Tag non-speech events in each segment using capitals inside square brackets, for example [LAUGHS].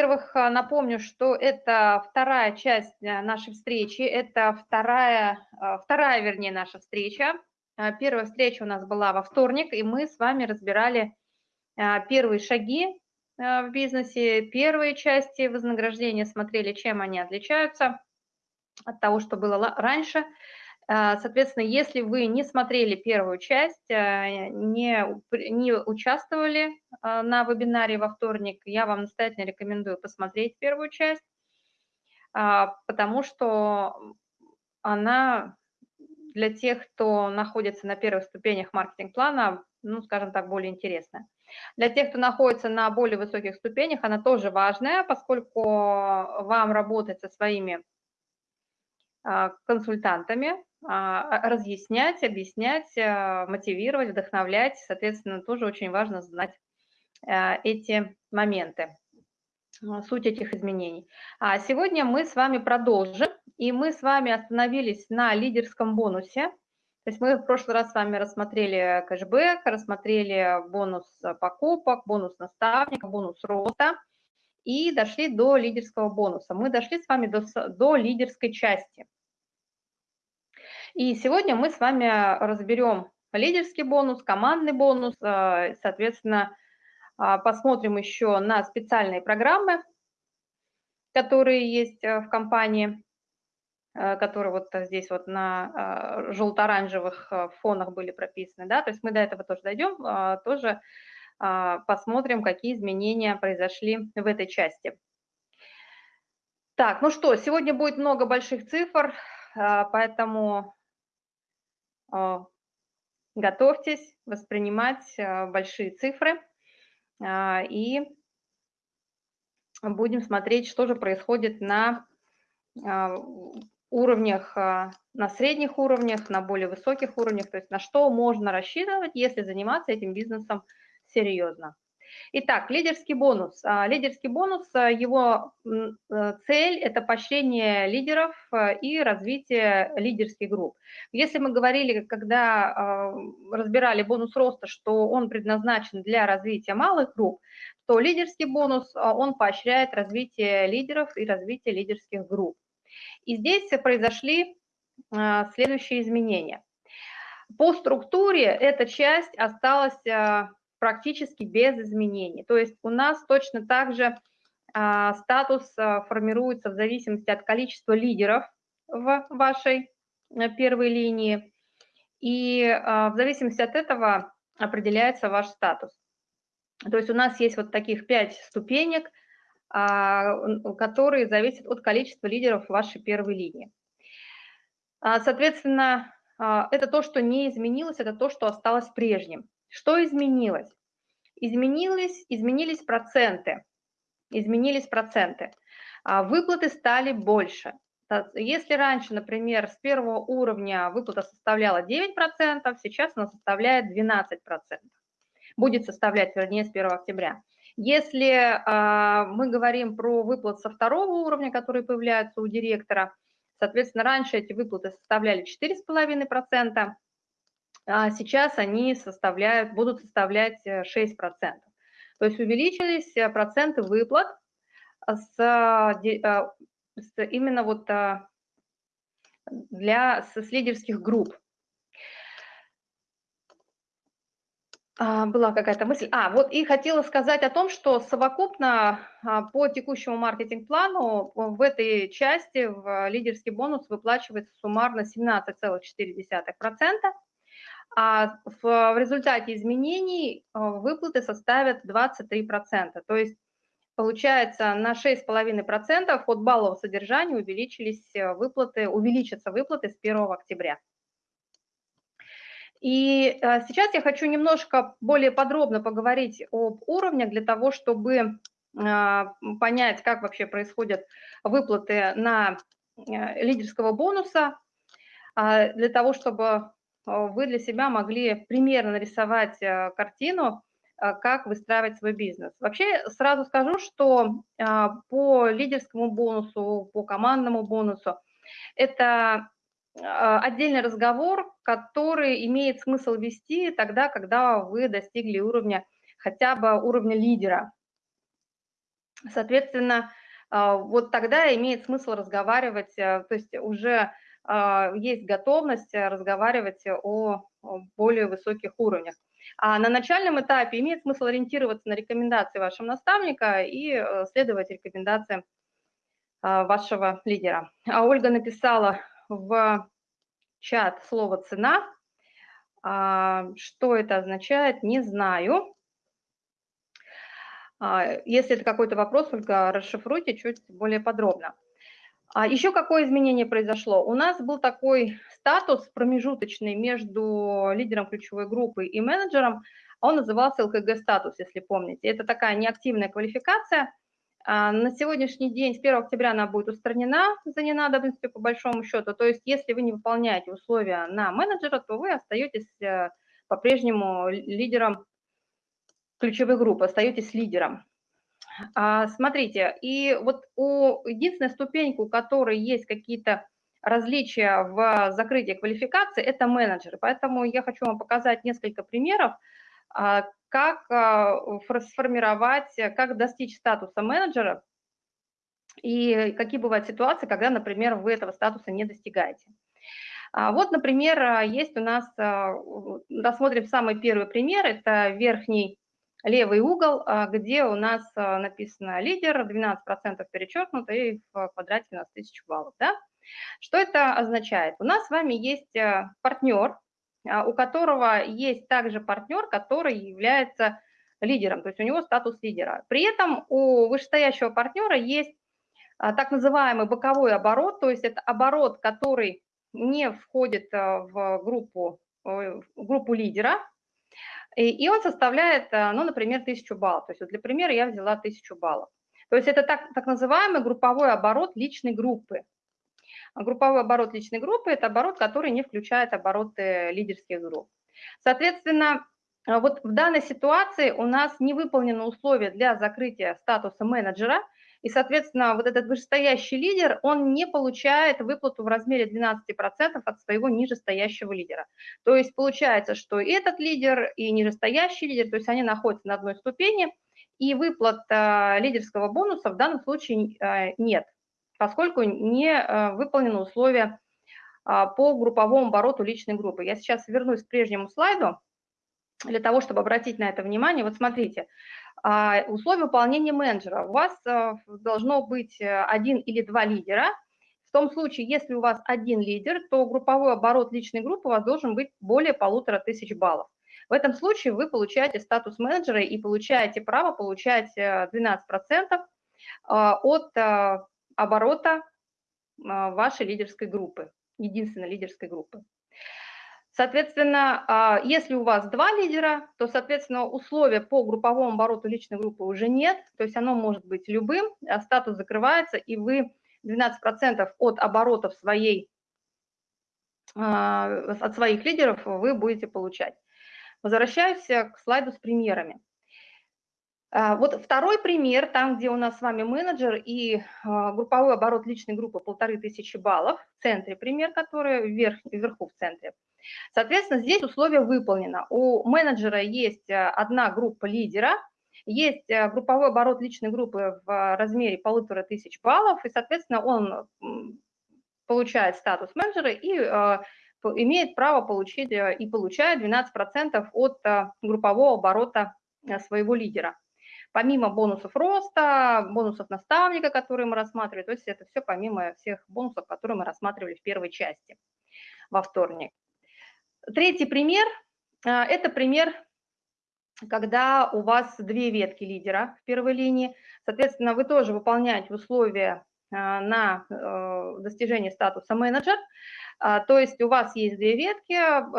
Во-первых, напомню, что это вторая часть нашей встречи, это вторая, вторая, вернее, наша встреча. Первая встреча у нас была во вторник, и мы с вами разбирали первые шаги в бизнесе, первые части вознаграждения, смотрели, чем они отличаются от того, что было раньше – соответственно, если вы не смотрели первую часть, а, не, не участвовали а, на вебинаре во вторник, я вам настоятельно рекомендую посмотреть первую часть, потому что она для тех, кто находится на первых ступенях маркетинг-плана, ну, скажем так, более интересная. Для тех, кто находится на более высоких ступенях, она тоже важная, поскольку вам работать со своими консультантами, а, разъяснять, объяснять, а, мотивировать, вдохновлять. Соответственно, тоже очень важно знать а, эти моменты, суть этих изменений. А сегодня мы с вами продолжим, и мы с вами остановились на лидерском бонусе. То есть мы в прошлый раз с вами рассмотрели кэшбэк, рассмотрели бонус покупок, бонус наставника, бонус роста и дошли до лидерского бонуса. Мы дошли с вами до, до лидерской части – и сегодня мы с вами разберем лидерский бонус, командный бонус, э, соответственно, а, посмотрим еще на специальные программы, которые есть э, в компании, э, которые вот здесь вот на желто-оранжевых фонах были прописаны, да, то есть мы до этого тоже дойдем, тоже посмотрим, какие изменения произошли в этой части. Так, ну что, сегодня будет много больших цифр, поэтому а, готовьтесь воспринимать а, большие цифры а, и будем смотреть, что же происходит на уровнях, на средних уровнях, на более высоких уровнях, то есть на что можно рассчитывать, если заниматься этим бизнесом серьезно. Итак, лидерский бонус. А, лидерский бонус, а, его э, цель – это поощрение лидеров а, и развитие лидерских групп. Если мы говорили, когда разбирали бонус роста, что он предназначен для развития малых групп, то лидерский бонус, он поощряет развитие лидеров и развитие лидерских групп. И здесь произошли следующие изменения. По структуре эта часть осталась практически без изменений. То есть у нас точно так же а, статус а, формируется в зависимости от количества лидеров в вашей а, первой линии, и а, в зависимости от этого определяется ваш статус. То есть у нас есть вот таких пять ступенек, которые зависят от количества лидеров в вашей первой линии. Соответственно, это то, что не изменилось, это то, что осталось прежним. Что изменилось? Изменились, изменились проценты. Изменились проценты. А выплаты стали больше. Если раньше, например, с первого уровня выплата составляла 9%, сейчас она составляет 12%. Будет составлять, вернее, с 1 октября. Если э, мы говорим про выплаты со второго уровня, которые появляются у директора, соответственно, раньше эти выплаты составляли 4,5%, а сейчас они составляют, будут составлять 6%. Э, То есть увеличились э, проценты выплат с, э, с именно вот для с лидерских групп. А, была какая-то мысль. А, вот и хотела сказать о том, что совокупно а, по текущему маркетинг-плану в этой части в лидерский бонус выплачивается суммарно 17,4% а в, результате изменений э, выплаты составят 23%. То есть получается на 6,5% от баллового содержания увеличились э, выплаты, увеличатся выплаты с 1 октября. И э, сейчас я хочу немножко более подробно поговорить об уровнях для того, чтобы понять, как вообще происходят выплаты на лидерского бонуса, а, для того, чтобы вы для себя могли примерно нарисовать э, картину, а, как выстраивать свой бизнес. Вообще сразу скажу, что а, по лидерскому бонусу, по командному бонусу, это отдельный разговор, который имеет смысл вести тогда, когда вы достигли уровня, хотя бы уровня лидера. Соответственно, вот тогда имеет смысл разговаривать, то есть уже есть готовность разговаривать о более высоких уровнях. А на начальном этапе имеет смысл ориентироваться на рекомендации вашего наставника и э, следовать рекомендациям а, вашего лидера. А Ольга написала в чат слово «цена». А, что это означает, не знаю. Если это какой-то вопрос, Ольга, расшифруйте чуть более подробно. А еще какое изменение произошло? У нас был такой статус промежуточный между лидером ключевой группы и менеджером, он назывался ЛКГ-статус, если помните. Это такая неактивная квалификация. А, на сегодняшний день, с 1 октября, она будет устранена за ненадобностью, по большому счету. То есть, если вы не выполняете условия на менеджера, то вы остаетесь э, по-прежнему лидером ключевой группы, остаетесь лидером. А, смотрите, и вот у единственной ступеньки, у которой есть какие-то различия в закрытии квалификации – это менеджеры. Поэтому я хочу вам показать несколько примеров, а, как а, сформировать, как достичь статуса менеджера и какие бывают ситуации, когда, например, вы этого статуса не достигаете. Вот, например, есть у нас, рассмотрим самый первый пример, это верхний левый угол, где у нас написано лидер, 12% перечеркнуто и в квадрате у нас 1000 баллов. Да? Что это означает? У нас с вами есть э, партнер, а, у которого есть также партнер, который является лидером, то есть у него статус лидера. При этом у вышестоящего партнера есть а, так называемый боковой оборот, то есть это оборот, который не входит э, в группу, в группу лидера, и он составляет, э, ну, например, 1000 баллов. То есть вот для примера я взяла 1000 баллов. То есть это так, так называемый групповой оборот личной группы. Групповой оборот личной группы – это оборот, который не включает обороты лидерских групп. Соответственно, вот в данной ситуации у нас не выполнены условия для закрытия статуса менеджера, и, соответственно, вот этот вышестоящий лидер, он не получает выплату в размере 12% от своего нижестоящего лидера. То есть получается, что и этот лидер, и нижестоящий лидер, то есть они находятся на одной ступени, и выплат лидерского бонуса в данном случае э, нет поскольку не э, выполнены условия а, по групповому обороту личной группы. Я сейчас вернусь к прежнему слайду для того, чтобы обратить на это внимание. Вот смотрите, а, условия выполнения менеджера. У вас э, должно быть э, один или два лидера. В том случае, если у вас один лидер, то групповой оборот личной группы у вас должен быть более полутора тысяч баллов. В этом случае вы получаете статус менеджера и получаете право получать 12% от оборота а, вашей лидерской группы, единственной лидерской группы. Соответственно, а, если у вас два лидера, то, соответственно, условия по групповому обороту личной группы уже нет, то есть оно может быть любым, а статус закрывается, и вы 12% от оборотов своей, от своих лидеров вы будете получать. Возвращаюсь к слайду с примерами. А, вот второй пример, там, где у нас с вами менеджер и а, групповой оборот личной группы полторы тысячи баллов, в центре пример, который вверх, вверху в центре. Соответственно, здесь условие выполнено. У менеджера есть а, одна группа лидера, есть групповой оборот личной группы в размере полутора тысяч баллов, и, соответственно, он получает статус менеджера и имеет право получить и получает 12% от группового оборота своего лидера помимо бонусов роста, бонусов наставника, которые мы рассматривали, то есть это все помимо всех бонусов, которые мы рассматривали в первой части во вторник. Третий пример а, – это пример, когда у вас две ветки лидера в первой линии, соответственно, вы тоже выполняете условия а, на э, достижение статуса менеджер, а, то есть у вас есть две ветки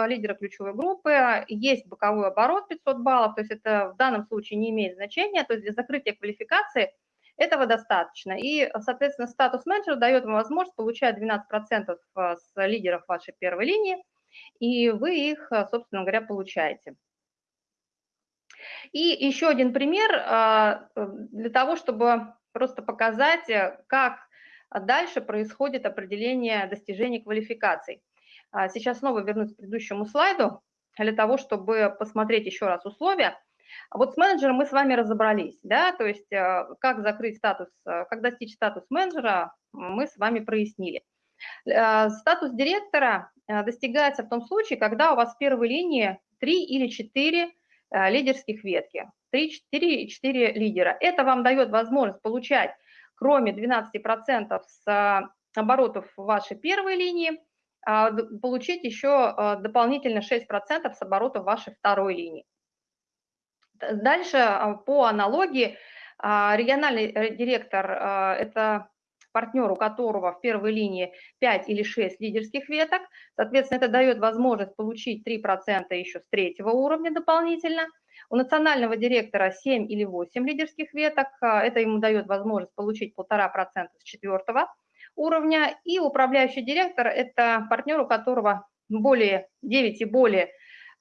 лидера ключевой группы, есть боковой оборот 500 баллов, то есть это в данном случае не имеет значения, то есть для закрытия квалификации этого достаточно. И, соответственно, статус менеджера дает вам возможность получать 12% а, с лидеров вашей первой линии, и вы их, собственно говоря, получаете. И еще один пример для того, чтобы просто показать, как а дальше происходит определение достижений квалификаций. А сейчас снова вернусь к предыдущему слайду для того, чтобы посмотреть еще раз условия. Вот с менеджером мы с вами разобрались, да, то есть э, как закрыть статус, э, как достичь статус менеджера, мы с вами прояснили. Э, статус директора достигается в том случае, когда у вас в первой линии 3 или 4 лидерских ветки, 3, 4 и 4 лидера. Это вам дает возможность получать, кроме 12% с оборотов вашей первой линии, получить еще дополнительно 6% с оборотов вашей второй линии. Дальше а, по аналогии а, региональный э, директор а, – это партнер, у которого в первой линии 5 или 6 лидерских веток. Соответственно, это дает возможность получить 3% еще с третьего уровня дополнительно. У национального директора 7 или 8 лидерских веток. Это ему дает возможность получить 1,5% с четвертого уровня. И управляющий директор – это партнер, у которого более 9 и более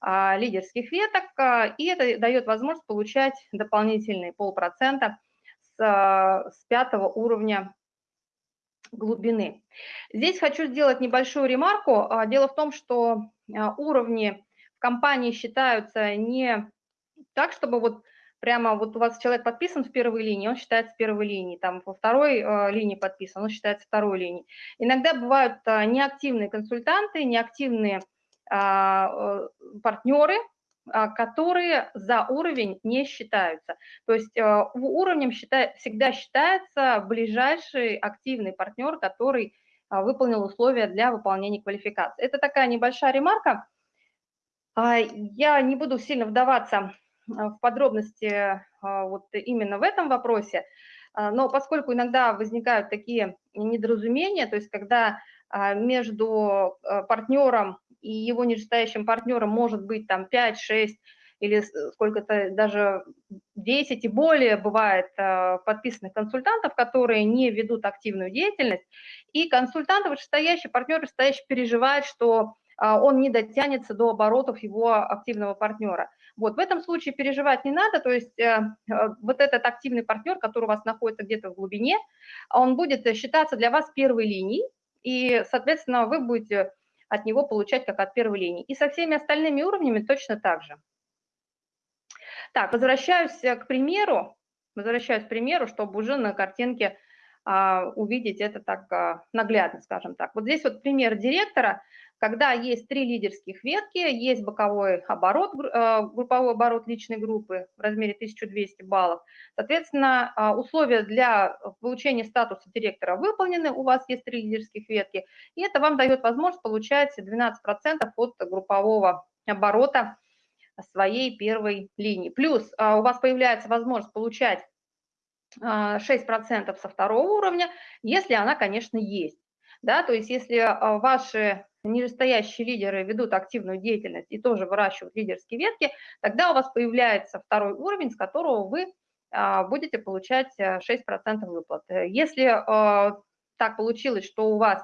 а, лидерских веток, а, и это дает возможность получать дополнительные полпроцента с, а, с пятого уровня глубины. Здесь хочу сделать небольшую ремарку. Дело в том, что уровни в компании считаются не так, чтобы вот прямо вот у вас человек подписан в первой линии, он считается первой линией, там во второй э, линии подписан, он считается второй линией. Иногда бывают неактивные консультанты, неактивные а, э, партнеры, а, которые за уровень не считаются. То есть э, уровнем считай, всегда считается ближайший активный партнер, который а, выполнил условия для выполнения квалификации. Это такая небольшая ремарка. Я не буду сильно вдаваться в подробности вот именно в этом вопросе, но поскольку иногда возникают такие недоразумения, то есть когда между партнером и его нижестоящим партнером может быть там 5, 6 или сколько-то даже 10 и более бывает э, подписанных консультантов, которые не ведут активную деятельность, и консультант, вышестоящий, партнер вышестоящий переживает, что э, он не дотянется до оборотов его активного партнера. Вот в этом случае переживать не надо, то есть э, вот этот активный партнер, который у вас находится где-то в глубине, он будет считаться для вас первой линией, и, соответственно, вы будете от него получать как от первой линии. И со всеми остальными уровнями точно так же. Так, возвращаюсь э, к примеру, возвращаюсь к примеру, чтобы уже на картинке а, увидеть это так а, наглядно, скажем так. Вот здесь вот пример директора, когда есть три лидерских ветки, есть боковой оборот, э, групповой оборот личной группы в размере 1200 баллов. Соответственно, а, условия для получения статуса директора выполнены, у вас есть три лидерских ветки, и это вам дает возможность получать 12% от группового оборота своей первой линии. Плюс а, у вас появляется возможность получать 6% а, со второго уровня, если она, конечно, есть. Да, то есть если ваши нижестоящие лидеры ведут активную деятельность и тоже выращивают лидерские ветки, тогда у вас появляется второй уровень, с которого вы а, будете получать 6% э, выплат. Если э, так получилось, что у вас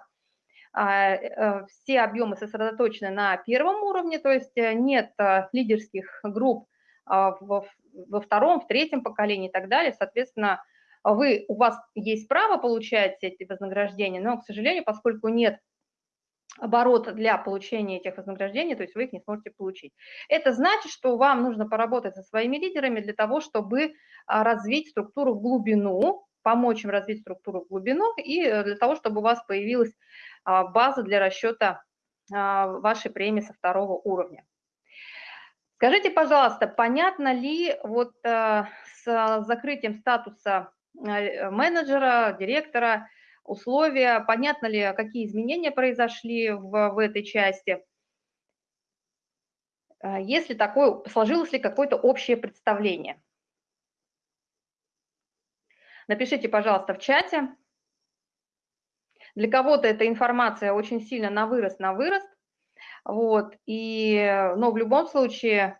а, э, все объемы сосредоточены на первом уровне, то есть нет лидерских групп а, во втором, в третьем поколении и так далее, соответственно, вы, у вас есть право получать эти вознаграждения, но, к сожалению, поскольку нет оборот для получения этих вознаграждений, то есть вы их не сможете получить. Это значит, что вам нужно поработать со своими лидерами для того, чтобы а, развить структуру в глубину, помочь им развить структуру в глубину и э, для того, чтобы у вас появилась а, база для расчета а, вашей премии со второго уровня. Скажите, пожалуйста, понятно ли вот э, с закрытием статуса э, менеджера, директора, условия, понятно ли, какие изменения произошли в, в этой части, а, если такое, сложилось ли какое-то общее представление. Напишите, пожалуйста, в чате. Для кого-то эта информация очень сильно на вырост, на вырост. Вот, и, но в любом случае,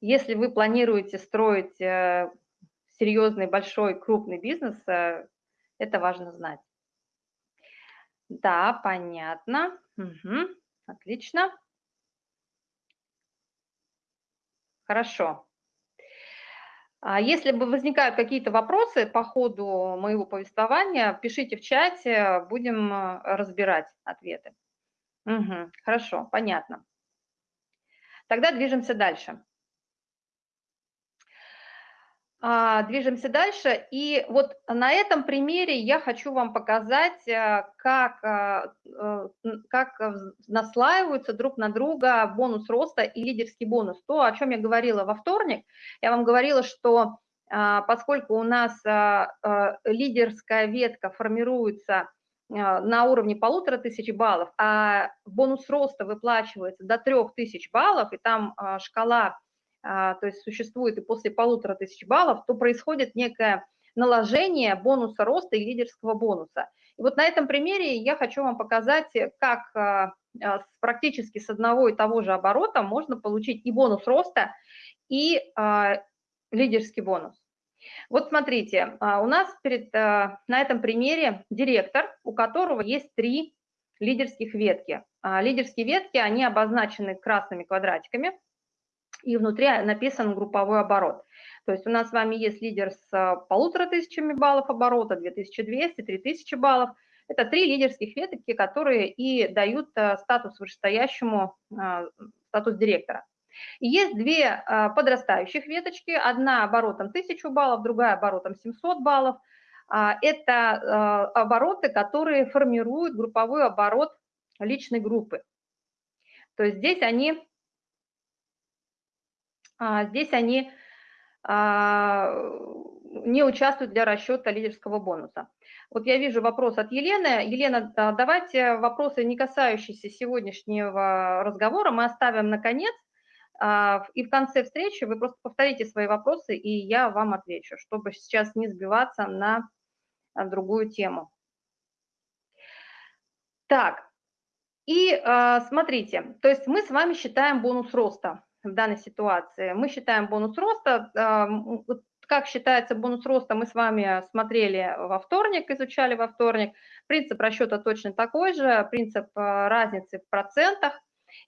если вы планируете строить э, серьезный, большой, крупный бизнес, э, это важно знать. Да, понятно. Угу. Отлично. Хорошо. А если бы возникают какие-то вопросы по ходу моего повествования, пишите в чате, будем э, разбирать ответы. Угу, хорошо, понятно. Тогда движемся дальше. А, движемся дальше. И вот на этом примере я хочу вам показать, э, как, э, э, как наслаиваются друг на друга бонус роста и лидерский бонус. То, о чем я говорила во вторник, я вам говорила, что а, поскольку у нас лидерская ветка формируется на уровне полутора тысяч баллов, а бонус роста выплачивается до трех тысяч баллов, и там шкала а, то есть существует и после полутора тысяч баллов, то происходит некое наложение бонуса роста и лидерского бонуса. И вот на этом примере я хочу вам показать, как а, а, практически с одного и того же оборота можно получить и бонус роста, и лидерский бонус. Вот смотрите, у нас перед, на этом примере директор, у которого есть три лидерских ветки. Лидерские ветки, они обозначены красными квадратиками – и внутри написан групповой оборот. То есть у нас с вами есть лидер с а, полутора тысячами баллов оборота, 2200, 3000 баллов. Это три лидерских ветки, которые и дают а, статус вышестоящему, а, статус директора. И есть две подрастающих веточки, одна оборотом 1000 баллов, другая оборотом 700 баллов. Это обороты, которые формируют групповой оборот личной группы. То есть здесь они здесь они а, не участвуют для расчета лидерского бонуса. Вот я вижу вопрос от Елены. Елена, давайте вопросы, не касающиеся сегодняшнего разговора, мы оставим на конец. А, и в конце встречи вы просто повторите свои вопросы, и я вам отвечу, чтобы сейчас не сбиваться на другую тему. Так, и смотрите, то есть мы с вами считаем бонус роста в данной ситуации. Мы считаем бонус роста. Как считается бонус роста, мы с вами смотрели во вторник, изучали во вторник. Принцип расчета точно такой же, принцип а, разницы в процентах.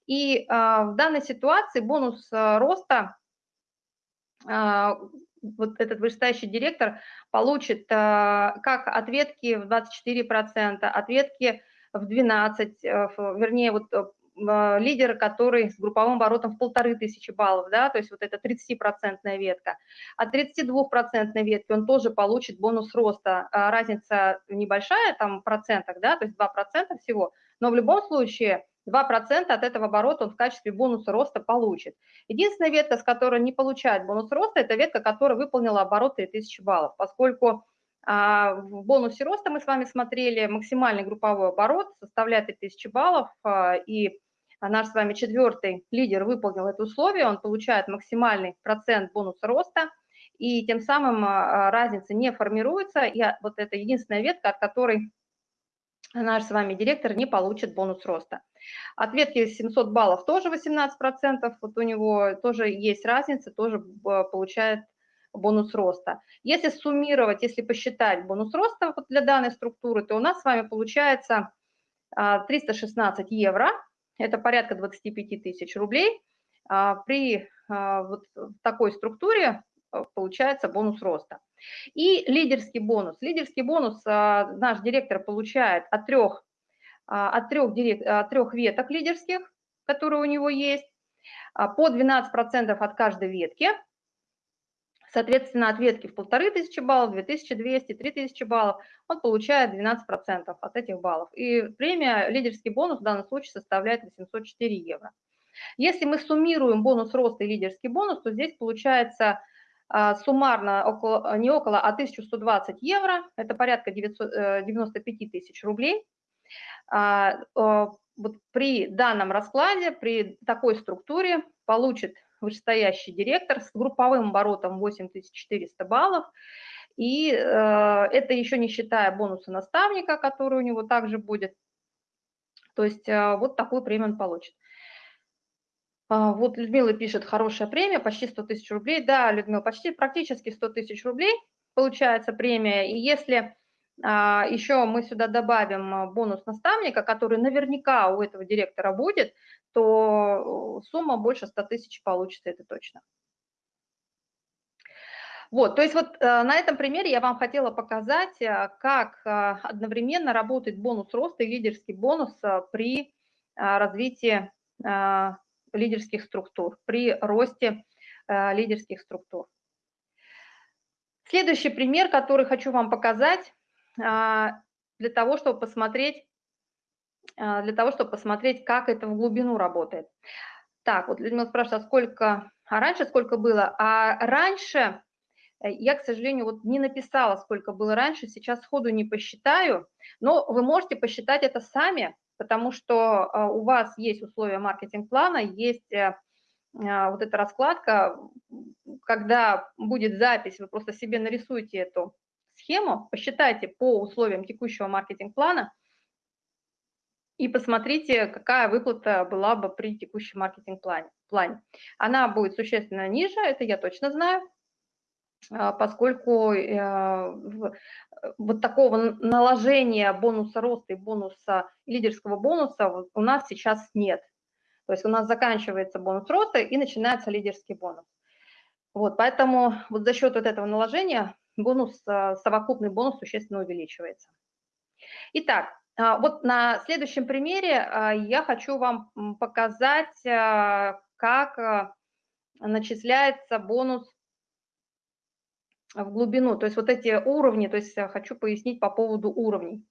И а, в данной ситуации бонус а, роста, вот этот вышестоящий директор получит как ответки в 24%, ответки в 12, вернее, вот а, лидера, который с групповым оборотом в полторы тысячи баллов, да, то есть вот это 30-процентная ветка. От 32-процентной ветки он тоже получит бонус роста. А, разница небольшая, там в процентах, да, то есть 2% всего, но в любом случае 2% от этого оборота он в качестве бонуса роста получит. Единственная ветка, с которой не получает бонус роста, это ветка, которая выполнила оборот 3000 баллов, поскольку а, в бонусе роста мы с вами смотрели, максимальный групповой оборот составляет 3000 баллов, и а наш с вами четвертый лидер выполнил это условие, он получает максимальный процент бонуса роста, и тем самым а, разница не формируется, и вот это единственная ветка, от которой наш с вами директор не получит бонус роста. От ветки 700 баллов тоже 18%, вот у него тоже есть разница, тоже получает бонус роста. Если суммировать, если посчитать бонус роста вот для данной структуры, то у нас с вами получается 316 евро, это порядка 25 тысяч рублей. А, при а, вот такой структуре а, получается бонус роста. И лидерский бонус. Лидерский бонус наш директор получает от трех, от трех, директ, от трех веток лидерских, которые у него есть, по 12% от каждой ветки. Соответственно, от ветки в полторы тысячи баллов, 2200, 3000 баллов, он получает 12% от этих баллов. И премия, лидерский бонус в данном случае составляет 804 евро. Если мы суммируем бонус роста и лидерский бонус, то здесь получается а, суммарно около, не около, а 1120 евро, это порядка 900, 95 э, тысяч рублей. А, вот при данном раскладе, при такой структуре получит вышестоящий директор с групповым оборотом 8400 баллов. И э, это еще не считая бонуса наставника, который у него также будет. То есть э, вот такую премию он получит. А, вот Людмила пишет, хорошая премия, почти 100 тысяч рублей. Да, Людмила, почти практически 100 тысяч рублей получается премия. И если а, еще мы сюда добавим а, бонус наставника, который наверняка у этого директора будет, то сумма больше 100 тысяч получится, это точно. Вот, то есть вот э, на этом примере я вам хотела показать, э, как э, одновременно работает бонус роста и лидерский бонус при развитии лидерских структур, при росте лидерских структур. Следующий пример, который хочу вам показать, для того, чтобы посмотреть, для того, чтобы посмотреть, как это в глубину работает. Так, вот Людмила спрашивает, а сколько, а раньше сколько было? А раньше, э, я, к сожалению, вот не написала, сколько было раньше, сейчас сходу не посчитаю, но вы можете посчитать это сами, потому что у вас есть условия маркетинг-плана, есть э, вот эта раскладка, когда будет запись, вы просто себе нарисуете эту схему, посчитайте по условиям текущего маркетинг-плана и посмотрите, какая выплата была бы при текущем маркетинг-плане. Плане. Она будет существенно ниже, это я точно знаю, а, поскольку э, вот такого наложения бонуса роста и бонуса лидерского бонуса у нас сейчас нет. То есть у нас заканчивается бонус роста и начинается лидерский бонус. Вот, поэтому вот за счет вот этого наложения бонус, а, совокупный бонус существенно увеличивается. Итак, вот на следующем примере а, я хочу вам показать, как начисляется бонус в глубину, то есть вот эти уровни, то есть хочу пояснить по поводу уровней.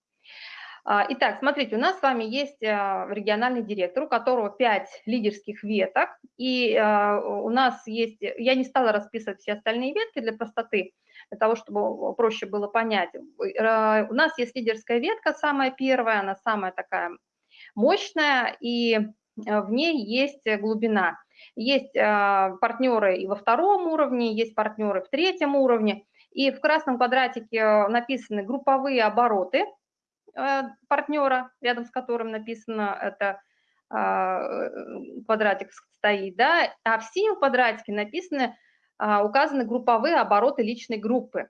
Итак, смотрите, у нас с вами есть региональный директор, у которого 5 лидерских веток, и у нас есть, я не стала расписывать все остальные ветки для простоты, для того, чтобы проще было понять. Э, у нас есть лидерская ветка, самая первая, она самая такая мощная, и э, в ней есть глубина. Есть э, партнеры и во втором уровне, есть партнеры в третьем уровне, и в красном квадратике написаны групповые обороты партнера, рядом с которым написано это квадратик стоит, да, а в синем квадратике написаны указаны групповые обороты личной группы.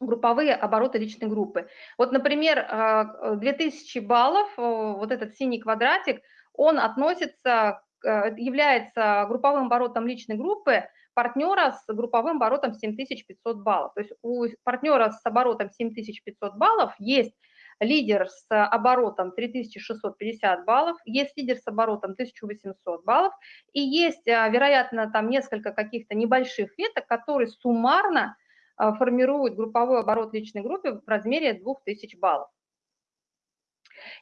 Групповые обороты личной группы. Вот, например, 2000 а, баллов, вот этот синий квадратик, он относится, э, является групповым оборотом личной группы партнера с групповым оборотом 7500 баллов. То есть у партнера с оборотом 7500 баллов есть лидер с оборотом 3650 баллов, есть лидер с оборотом 1800 баллов, и есть, а, вероятно, там несколько каких-то небольших веток, которые суммарно а, формируют групповой оборот личной группы в размере 2000 баллов.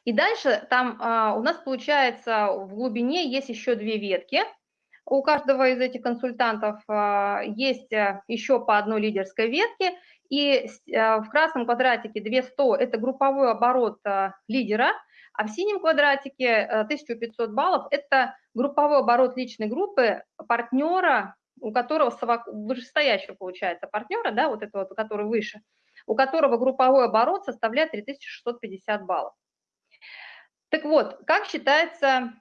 И дальше там а, у нас получается в глубине есть еще две ветки. У каждого из этих консультантов есть еще по одной лидерской ветке, и а, в красном квадратике 200 – это групповой оборот а, лидера, а в синем квадратике 1500 а, баллов – это групповой оборот личной группы партнера, у которого вышестоящего получается партнера, да, вот этого, который выше, у которого групповой оборот составляет 3650 баллов. Так вот, как считается,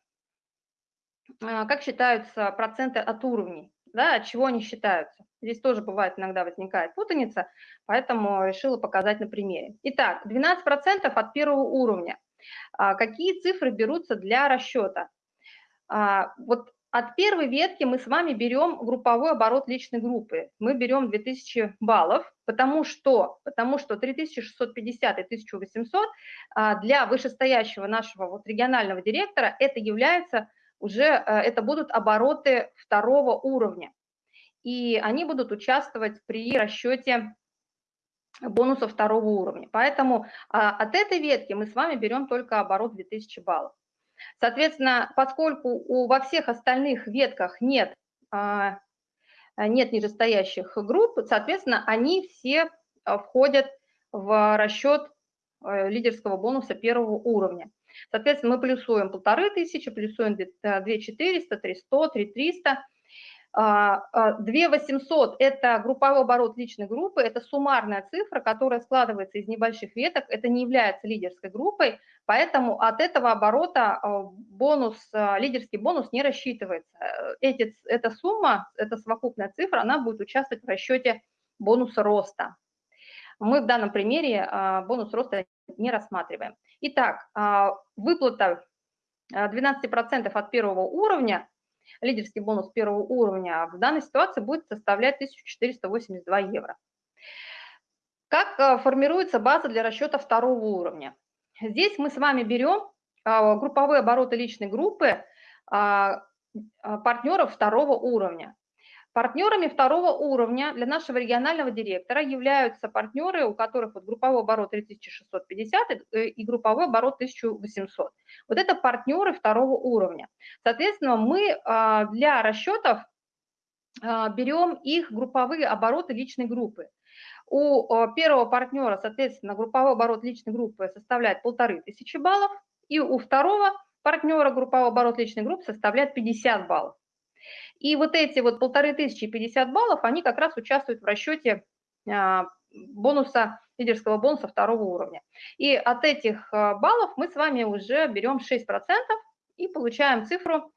как считаются проценты от уровней, да, от чего они считаются? Здесь тоже бывает иногда возникает путаница, поэтому решила показать на примере. Итак, 12% от первого уровня. А, какие цифры берутся для расчета? А, вот от первой ветки мы с вами берем групповой оборот личной группы. Мы берем 2000 баллов, потому что, потому что 3650 и 1800 а, для вышестоящего нашего вот регионального директора это является уже, это будут обороты второго уровня и они будут участвовать при расчете бонуса второго уровня. Поэтому а, от этой ветки мы с вами берем только оборот 2000 баллов. Соответственно, поскольку у, во всех остальных ветках нет, а, нет нижестоящих групп, соответственно, они все а, входят в расчет э, лидерского бонуса первого уровня. Соответственно, мы плюсуем 1500, плюсуем 2400, 300, 3300, 2800 – это групповой оборот личной группы, это суммарная цифра, которая складывается из небольших веток, это не является лидерской группой, поэтому от этого оборота а, бонус, а, лидерский бонус не рассчитывается. Эти, эта сумма, эта совокупная цифра, она будет участвовать в расчете бонуса роста. Мы в данном примере а, бонус роста не рассматриваем. Итак, выплата 12% от первого уровня лидерский бонус первого уровня в данной ситуации будет составлять 1482 евро. Как э, формируется база для расчета второго уровня? Здесь мы с вами берем а, групповые обороты личной группы а, а, партнеров второго уровня. Партнерами второго уровня для нашего регионального директора являются партнеры, у которых вот групповой оборот 3650 и групповой оборот 1800. Вот это партнеры второго уровня. Соответственно, мы для расчетов берем их групповые обороты личной группы. У первого партнера, соответственно, групповой оборот личной группы составляет полторы тысячи баллов, и у второго партнера групповой оборот личной группы составляет 50 баллов. И вот эти вот полторы тысячи 50 баллов, они как раз участвуют в расчете а, бонуса, лидерского бонуса второго уровня. И от этих а, баллов мы с вами уже берем 6% и получаем цифру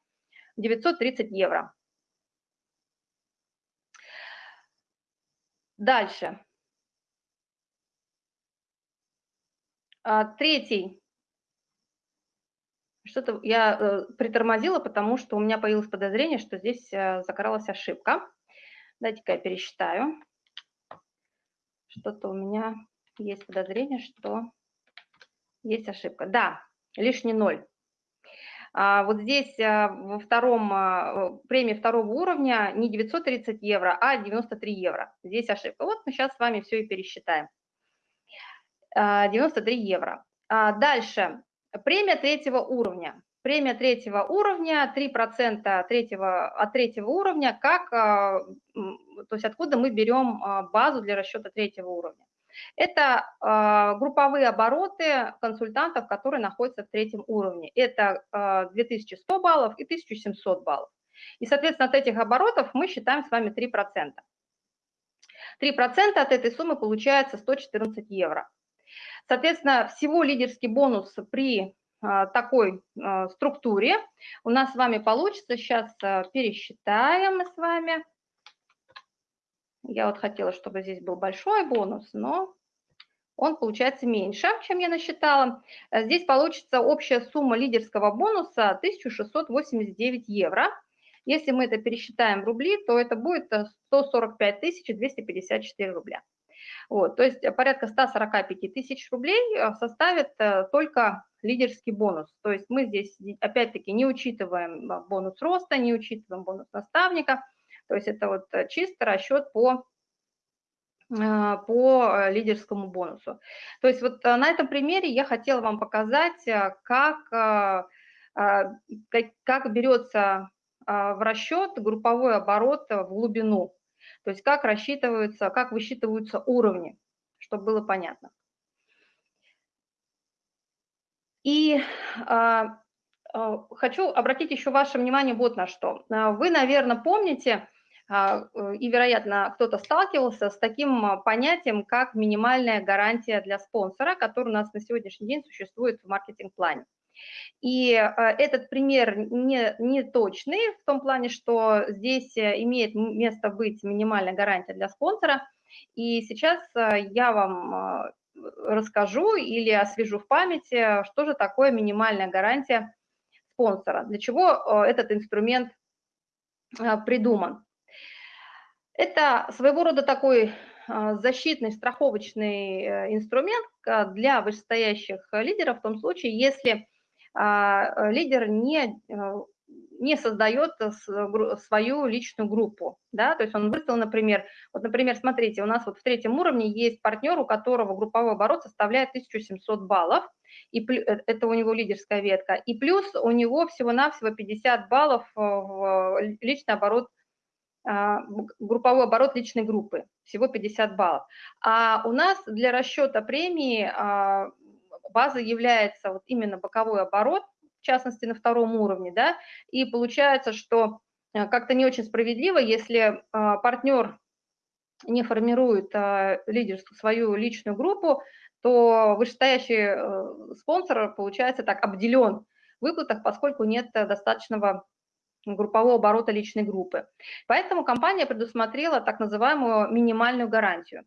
930 евро. Дальше. А, третий. Что-то я э, притормозила, потому что у меня появилось подозрение, что здесь э, закралась ошибка. Дайте-ка я пересчитаю. Что-то у меня есть подозрение, что есть ошибка. Да, лишний ноль. А вот здесь э, во втором, э, премии второго уровня не 930 евро, а 93 евро. Здесь ошибка. Вот мы сейчас с вами все и пересчитаем. 93 а, евро. А дальше, премия третьего уровня. Премия третьего уровня, 3% третьего, от третьего уровня, как, а, то есть откуда мы берем а, базу для расчета третьего уровня. Это групповые обороты консультантов, которые находятся в третьем уровне. Это 2100 баллов и 1700 баллов. И, соответственно, от этих оборотов мы считаем с вами 3%. 3% от этой суммы получается 114 евро. Соответственно, всего лидерский бонус при а, такой а, структуре у нас с вами получится, сейчас а, пересчитаем мы с вами. Я вот хотела, чтобы здесь был большой бонус, но он получается меньше, чем я насчитала. Здесь получится общая сумма лидерского бонуса 1689 евро. Если мы это пересчитаем в рубли, то это будет 145 254 рубля. Вот, то есть порядка 145 тысяч рублей э, составит э, только лидерский бонус. То есть мы здесь опять-таки не учитываем э, бонус роста, не учитываем бонус наставника. То есть это вот чисто расчет по по лидерскому бонусу. То есть вот на этом примере я хотела вам показать, как, как, как берется в расчет групповой оборот в глубину. То есть как рассчитываются, как высчитываются уровни, чтобы было понятно. И а, а, хочу обратить еще ваше внимание вот на что. А, вы, наверное, помните, а, и, вероятно, кто-то сталкивался с таким понятием, как минимальная гарантия для спонсора, который у нас на сегодняшний день существует в маркетинг-плане. И э, этот пример не, не точный в том плане, что здесь э, имеет место быть минимальная гарантия для спонсора. И сейчас э, я вам расскажу или освежу в памяти, что же такое минимальная гарантия спонсора, для чего этот инструмент придуман. Это своего рода такой защитный страховочный инструмент для вышестоящих лидеров в том случае, если лидер не, э, не создает свою личную группу, да, то есть он выставил, например, вот, например, смотрите, у нас вот в третьем уровне есть партнер, у которого групповой оборот составляет 1700 баллов, и э, это у него лидерская ветка, и плюс у него всего-навсего 50 баллов в личный оборот а, групповой оборот личной группы, всего 50 баллов. А у нас для расчета премии а, база является вот именно боковой оборот, в частности на втором уровне, да, и получается, что э, как-то не очень справедливо, если а, партнер не формирует а, лидерскую свою личную группу, то вышестоящий э, спонсор, получается, так обделен в выплатах, поскольку нет достаточного группового оборота личной группы. Поэтому компания предусмотрела так называемую минимальную гарантию.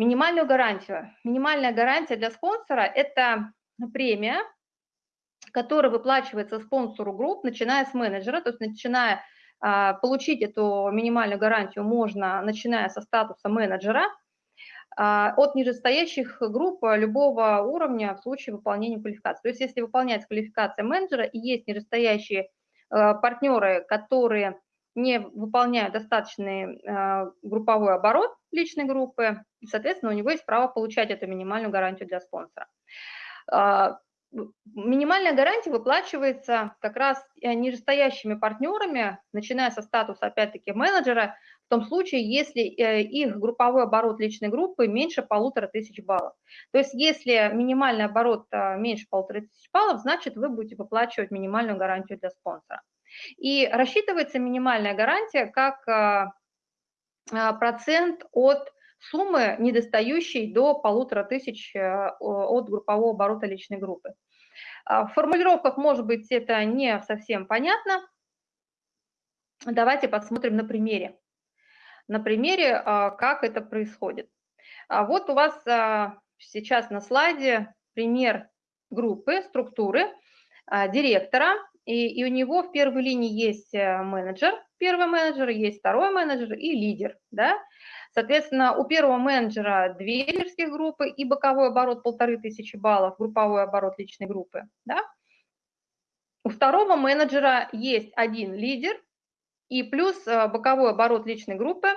Минимальную гарантию. Минимальная гарантия для спонсора – это премия, которая выплачивается спонсору групп, начиная с менеджера, то есть начиная а, получить эту минимальную гарантию можно, начиная со статуса менеджера, а, от нижестоящих групп любого уровня в случае выполнения квалификации. То есть если выполняется квалификация менеджера и есть нижестоящие а, партнеры, которые не выполняют достаточный групповой оборот личной группы, и, соответственно, у него есть право получать эту минимальную гарантию для спонсора. Минимальная гарантия выплачивается как раз нижестоящими партнерами, начиная со статуса, опять-таки, менеджера, в том случае, если э, их групповой оборот личной группы меньше полутора тысяч баллов. То есть если минимальный оборот э, меньше полутора тысяч баллов, значит вы будете выплачивать минимальную гарантию для спонсора. И рассчитывается минимальная гарантия как э, процент от суммы, недостающей до полутора тысяч от группового оборота личной группы. В формулировках, может быть, это не совсем понятно. Давайте посмотрим на примере на примере, а, как это происходит. А вот у вас а, сейчас на слайде пример группы, структуры директора, и, и у него в первой линии есть э, менеджер, первый менеджер, есть второй менеджер и лидер, да. Соответственно, у первого менеджера две лидерских группы и боковой оборот полторы тысячи баллов, групповой оборот личной группы, да. У второго менеджера есть один лидер и плюс э, боковой оборот личной группы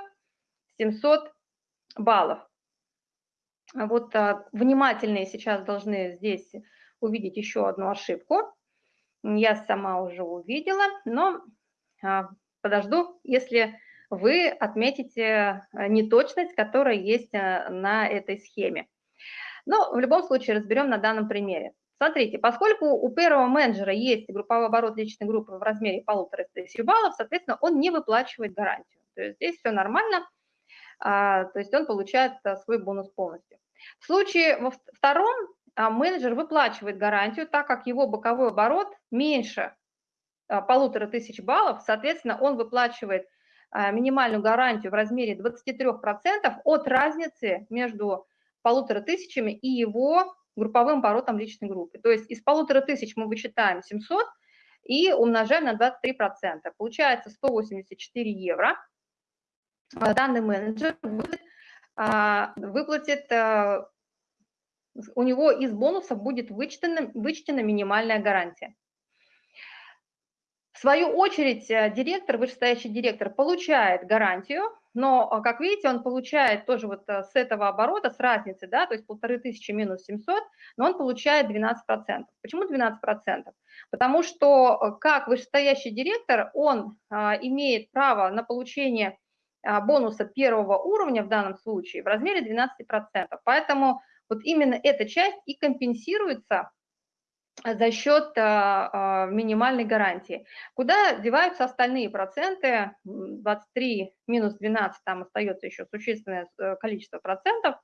700 баллов. Вот а, внимательные сейчас должны здесь увидеть еще одну ошибку. Я сама уже увидела, но а, подожду, если вы отметите неточность, которая есть а, на этой схеме. Но в любом случае разберем на данном примере. Смотрите, поскольку у первого менеджера есть групповой оборот личной группы в размере полутора тысяч баллов, соответственно, он не выплачивает гарантию. То есть здесь все нормально, а, то есть он получает а, свой бонус полностью. В случае во втором менеджер выплачивает гарантию, так как его боковой оборот меньше полутора тысяч баллов, соответственно, он выплачивает минимальную гарантию в размере 23% от разницы между полутора тысячами и его групповым оборотом личной группы. То есть из полутора тысяч мы вычитаем 700 и умножаем на 23%. Получается 184 евро. Данный менеджер будет, выплатит, у него из бонусов будет вычтена, вычтена минимальная гарантия. В свою очередь э, директор, вышестоящий директор, получает гарантию но, а, как видите, он получает тоже вот э, с этого оборота, с разницы, да, то есть полторы тысячи минус 700, но он получает 12%. Почему 12%? Потому что э, как вышестоящий директор, он имеет право на получение бонуса первого уровня в данном случае в размере 12%. Поэтому вот именно эта часть и компенсируется за счет а, а, минимальной гарантии. Куда деваются остальные проценты? 23 минус 12, там остается еще существенное э, количество процентов,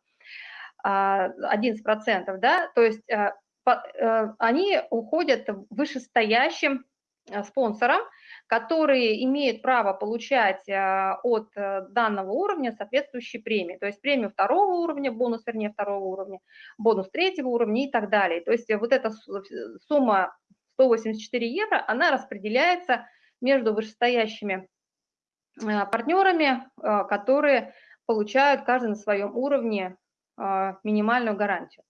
11 а, процентов, да, то есть э, они уходят вышестоящим э, спонсорам, которые имеют право получать а, от э, данного уровня соответствующие премии. То есть премию второго уровня, бонус, вернее, второго уровня, бонус третьего уровня и так далее. То есть вот эта сумма 184 евро, она распределяется между вышестоящими партнерами, которые получают каждый на своем уровне минимальную гарантию.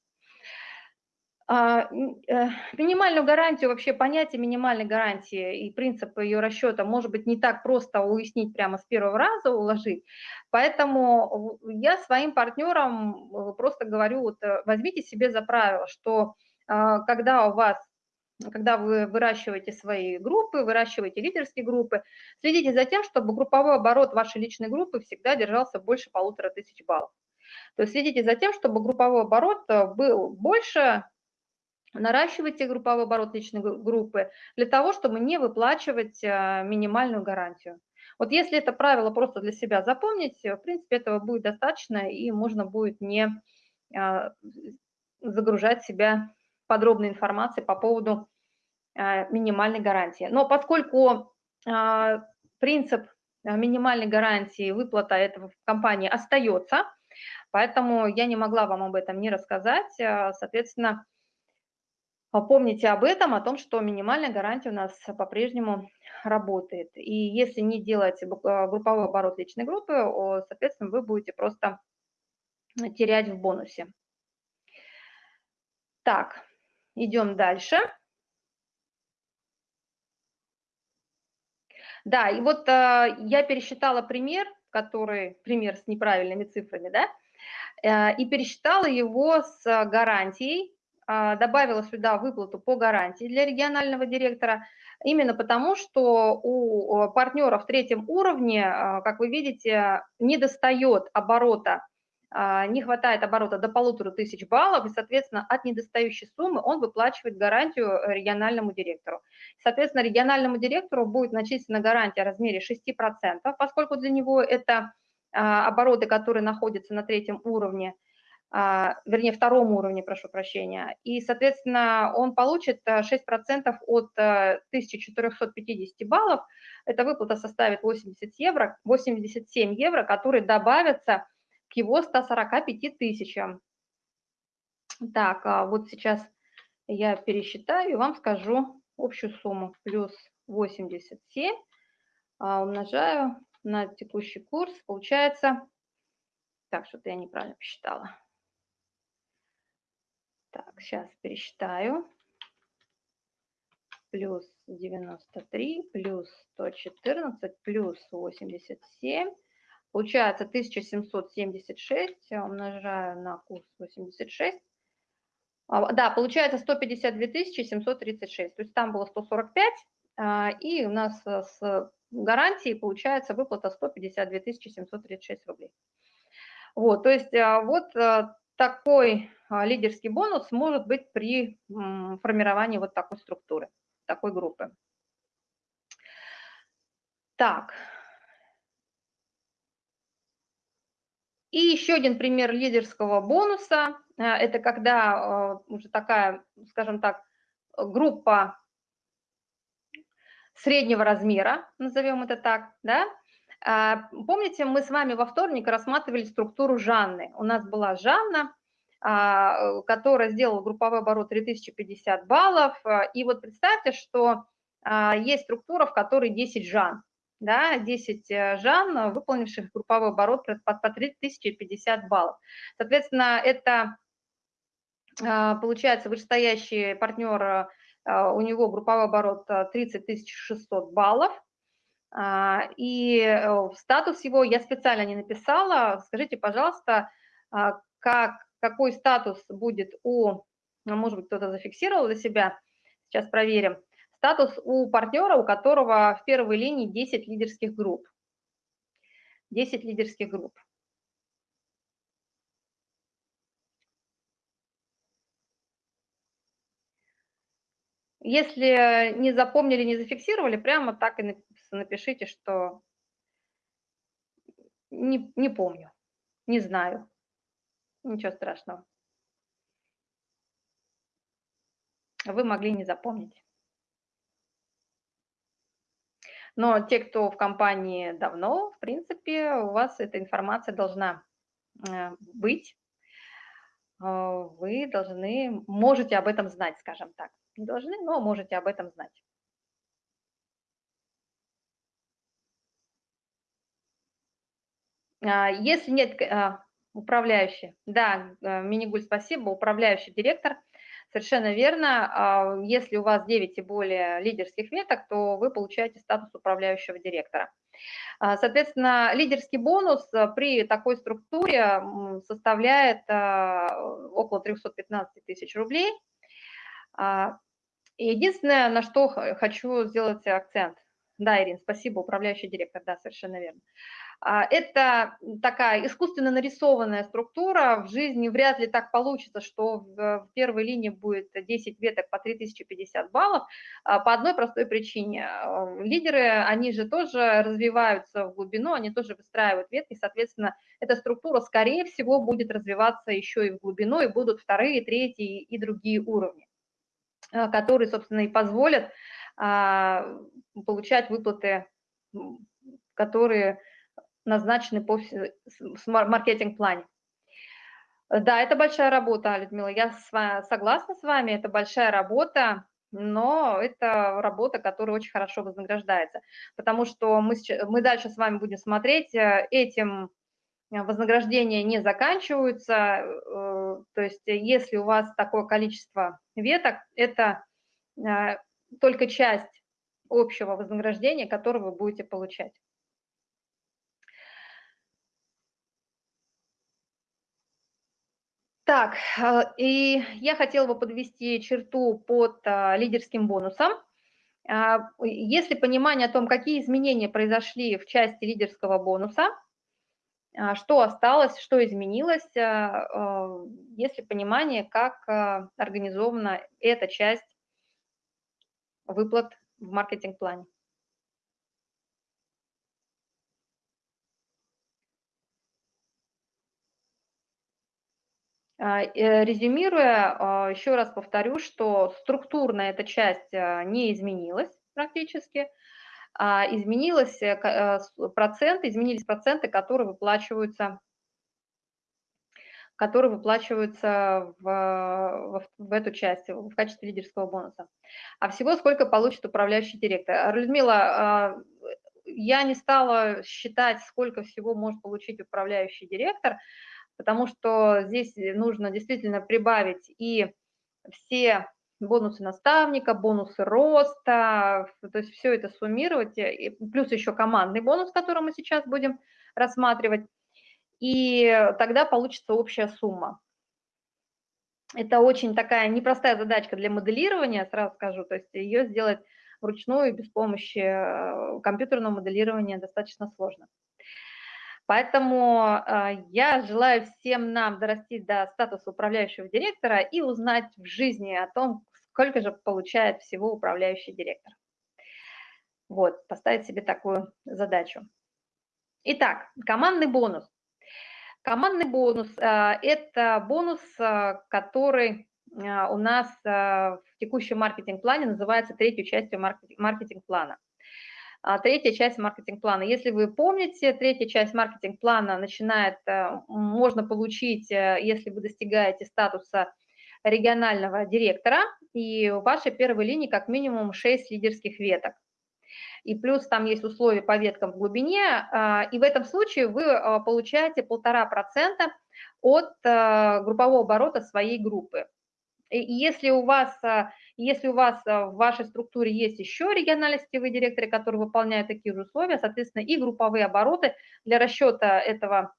А, э, минимальную гарантию, вообще понятие минимальной гарантии и принцип ее расчета может быть не так просто уяснить прямо с первого раза, уложить. Поэтому я своим партнерам э, просто говорю, вот э, возьмите себе за правило, что а, когда у вас когда вы выращиваете свои группы, выращиваете лидерские группы, следите за тем, чтобы групповой оборот вашей личной группы всегда держался больше полутора тысяч баллов. То есть следите за тем, чтобы групповой оборот был больше наращивайте групповой оборот личной группы для того, чтобы не выплачивать а, минимальную гарантию. Вот если это правило просто для себя запомнить, в принципе, этого будет достаточно, и можно будет не а, загружать себя подробной информацией по поводу а, минимальной гарантии. Но поскольку принцип минимальной гарантии выплата этого в компании остается, поэтому я не могла вам об этом не рассказать. Соответственно, Помните об этом, о том, что минимальная гарантия у нас по-прежнему работает. И если не делать а, групповой оборот личной группы, соответственно, вы будете просто терять в бонусе. Так, идем дальше. Да, и вот э, я пересчитала пример, который, пример с неправильными цифрами, да, э, и пересчитала его с гарантией, э, добавила сюда выплату по гарантии для регионального директора, именно потому, что у партнеров в третьем уровне, э, как вы видите, не достает оборота а, не хватает оборота до полутора тысяч баллов, и, соответственно, от недостающей суммы он выплачивает гарантию э, региональному директору. Соответственно, региональному директору будет начислена гарантия в размере 6%, поскольку для него это а, обороты, которые находятся на третьем уровне, а, вернее, втором уровне, прошу прощения, и, соответственно, он получит 6% э, от 1450 э, баллов, эта выплата составит 80 евро, 87 евро, которые добавятся к его 145 тысячам. Так, а вот сейчас я пересчитаю и вам скажу общую сумму. Плюс 87 а, умножаю на текущий курс. Получается, так, что-то я неправильно посчитала. Так, сейчас пересчитаю. Плюс 93, плюс 114, плюс 87 Получается 1776 умножаю на курс 86. А, да, получается 152 736. То есть там было 145, а, и у нас с гарантией получается выплата 152 736 рублей. Вот, то есть а, вот такой лидерский бонус может быть при формировании вот такой структуры, такой группы. Так, И еще один пример лидерского бонуса э, – это когда э, уже такая, скажем так, группа среднего размера, назовем это так, да, а, Помните, мы с вами во вторник рассматривали структуру Жанны. У нас была Жанна, а, которая сделала групповой оборот 3050 баллов. И вот представьте, что а, есть структура, в которой 10 Жан да, 10 э, жан, выполнивших групповой оборот по, по 3050 баллов. Соответственно, это а, получается вышестоящий партнер, а, у него групповой оборот 30 э, 600 баллов, а, и э, статус его я специально не написала. Скажите, пожалуйста, как, какой статус будет у, ну, может быть, кто-то зафиксировал для себя, сейчас проверим, Статус у партнера, у которого в первой линии 10 лидерских групп. 10 лидерских групп. Если не запомнили, не зафиксировали, прямо так и напишите, что не, не помню, не знаю. Ничего страшного. Вы могли не запомнить. Но те, кто в компании давно, в принципе, у вас эта информация должна э, быть. Э, вы должны, можете об этом знать, скажем так. Не должны, но можете об этом знать. А, если нет а, управляющий, да, э, Минигуль, спасибо, управляющий директор – Совершенно верно. А, если у вас 9 и более лидерских веток, то вы получаете статус управляющего директора. А, соответственно, лидерский бонус а, при такой структуре составляет около 315 тысяч рублей. Единственное, на что хочу сделать акцент. Да, Ирина, спасибо, управляющий директор, да, совершенно верно. А, это такая искусственно нарисованная структура. В жизни вряд ли так получится, что в первой линии будет 10 веток по 3050 баллов а, по одной простой причине. А, лидеры, они же тоже развиваются в глубину, они тоже выстраивают ветки, соответственно, эта структура, скорее всего, будет развиваться еще и в глубину, и будут вторые, третьи и другие уровни, которые, собственно, и позволят получать выплаты, которые назначены по маркетинг-плане. Да, это большая работа, Людмила, я с вами, согласна с вами, это большая работа, но это работа, которая очень хорошо вознаграждается, потому что мы, мы дальше с вами будем смотреть, э, этим вознаграждения не заканчиваются, э, то есть если у вас такое количество веток, это э, только часть общего вознаграждения, которое вы будете получать. Так, э, и я хотела бы подвести черту под э, лидерским бонусом. А, если понимание о том, какие изменения произошли в части лидерского бонуса, а, что осталось, что изменилось, э, если понимание, как организована эта часть выплат в маркетинг-плане. Резюмируя, а, еще раз повторю, что структурно эта часть а, не изменилась практически, изменилось э, процент, изменились проценты, которые выплачиваются которые выплачиваются в, в, в эту часть, в качестве лидерского бонуса. А всего сколько получит управляющий директор? Людмила, я не стала считать, сколько всего может получить управляющий директор, потому что здесь нужно действительно прибавить и все бонусы наставника, бонусы роста, то есть все это суммировать, и плюс еще командный бонус, который мы сейчас будем рассматривать, и тогда получится общая сумма. Это очень такая непростая задачка для моделирования, сразу скажу, то есть ее сделать вручную без помощи э, компьютерного моделирования достаточно сложно. Поэтому а, я желаю всем нам дорасти до статуса управляющего директора и узнать в жизни о том, сколько же получает всего управляющий директор. Вот, поставить себе такую задачу. Итак, командный бонус. Командный бонус а, – это бонус, а, который у нас в текущем маркетинг-плане называется третьей частью маркетинг-плана. А, третья часть маркетинг-плана. Если вы помните, третья часть маркетинг-плана начинает, э, можно получить, э, если вы достигаете статуса регионального директора, и в вашей первой линии как минимум 6 лидерских веток. И плюс там есть условия по веткам в глубине, а, и в этом случае вы а, получаете полтора процента от э, группового оборота своей группы. Если у вас если у вас э, в вашей структуре есть еще региональные сетевые директоры, которые выполняют такие же условия, соответственно, и групповые обороты для расчета этого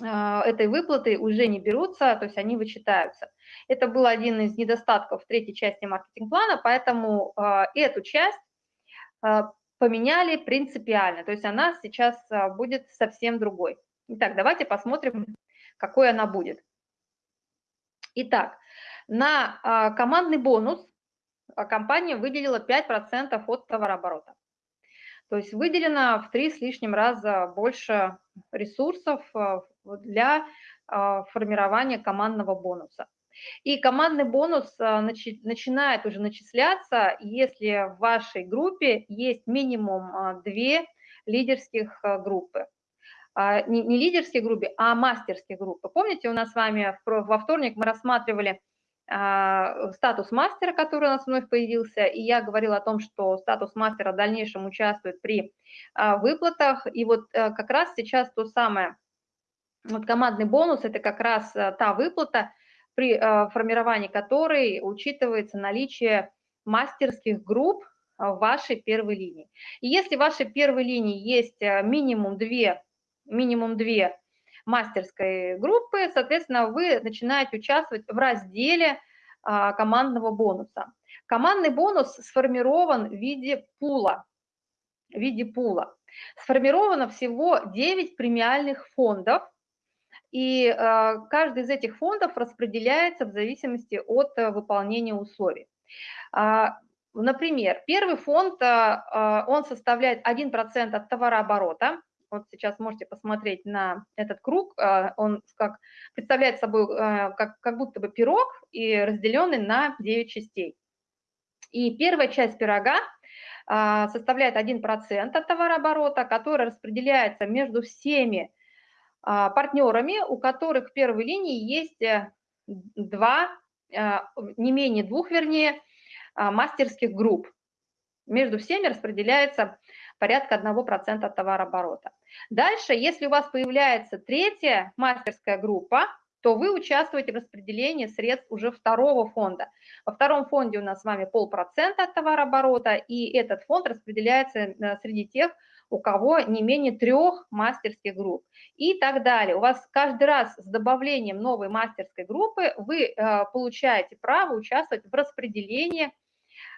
э, этой выплаты уже не берутся, то есть они вычитаются. Это был один из недостатков третьей части маркетинг-плана, поэтому э, эту часть поменяли принципиально, то есть она сейчас будет совсем другой. Итак, давайте посмотрим, какой она будет. Итак, на командный бонус а компания выделила 5% от товарооборота. То есть выделено в три с лишним раза больше ресурсов э, для формирования командного бонуса. И командный бонус начинает уже начисляться, если в вашей группе есть минимум две лидерских группы. А, не, лидерские группы, а мастерские группы. Помните, у нас с вами во вторник мы рассматривали а, статус мастера, который у нас вновь появился, и я говорила о том, что статус мастера в дальнейшем участвует при а, выплатах, и вот э, как раз сейчас то самое, вот командный бонус – это как раз э, та выплата, при э, формировании которой учитывается наличие мастерских групп в вашей первой линии. И если в вашей первой линии есть минимум две, минимум две мастерской группы, соответственно, вы начинаете участвовать в разделе а, командного бонуса. Командный бонус сформирован в виде пула. В виде пула. Сформировано всего 9 премиальных фондов, и а, каждый из этих фондов распределяется в зависимости от а, выполнения условий. Например, первый фонд, он составляет 1% от товарооборота, вот сейчас можете посмотреть на этот круг, а, он как, представляет собой а, как, как будто бы пирог и разделенный на 9 частей. И первая часть пирога а, составляет 1% от товарооборота, который распределяется между всеми партнерами, у которых в первой линии есть э, два, не менее двух, вернее, мастерских групп. Между всеми распределяется порядка 1% от товарооборота. Дальше, если у вас появляется третья мастерская группа, то вы участвуете в распределении средств уже второго фонда. Во втором фонде у нас с вами полпроцента от товарооборота, и этот фонд распределяется э, среди тех, у кого не менее трех мастерских групп и так далее. У вас каждый раз с добавлением новой мастерской группы вы э, получаете право участвовать в распределении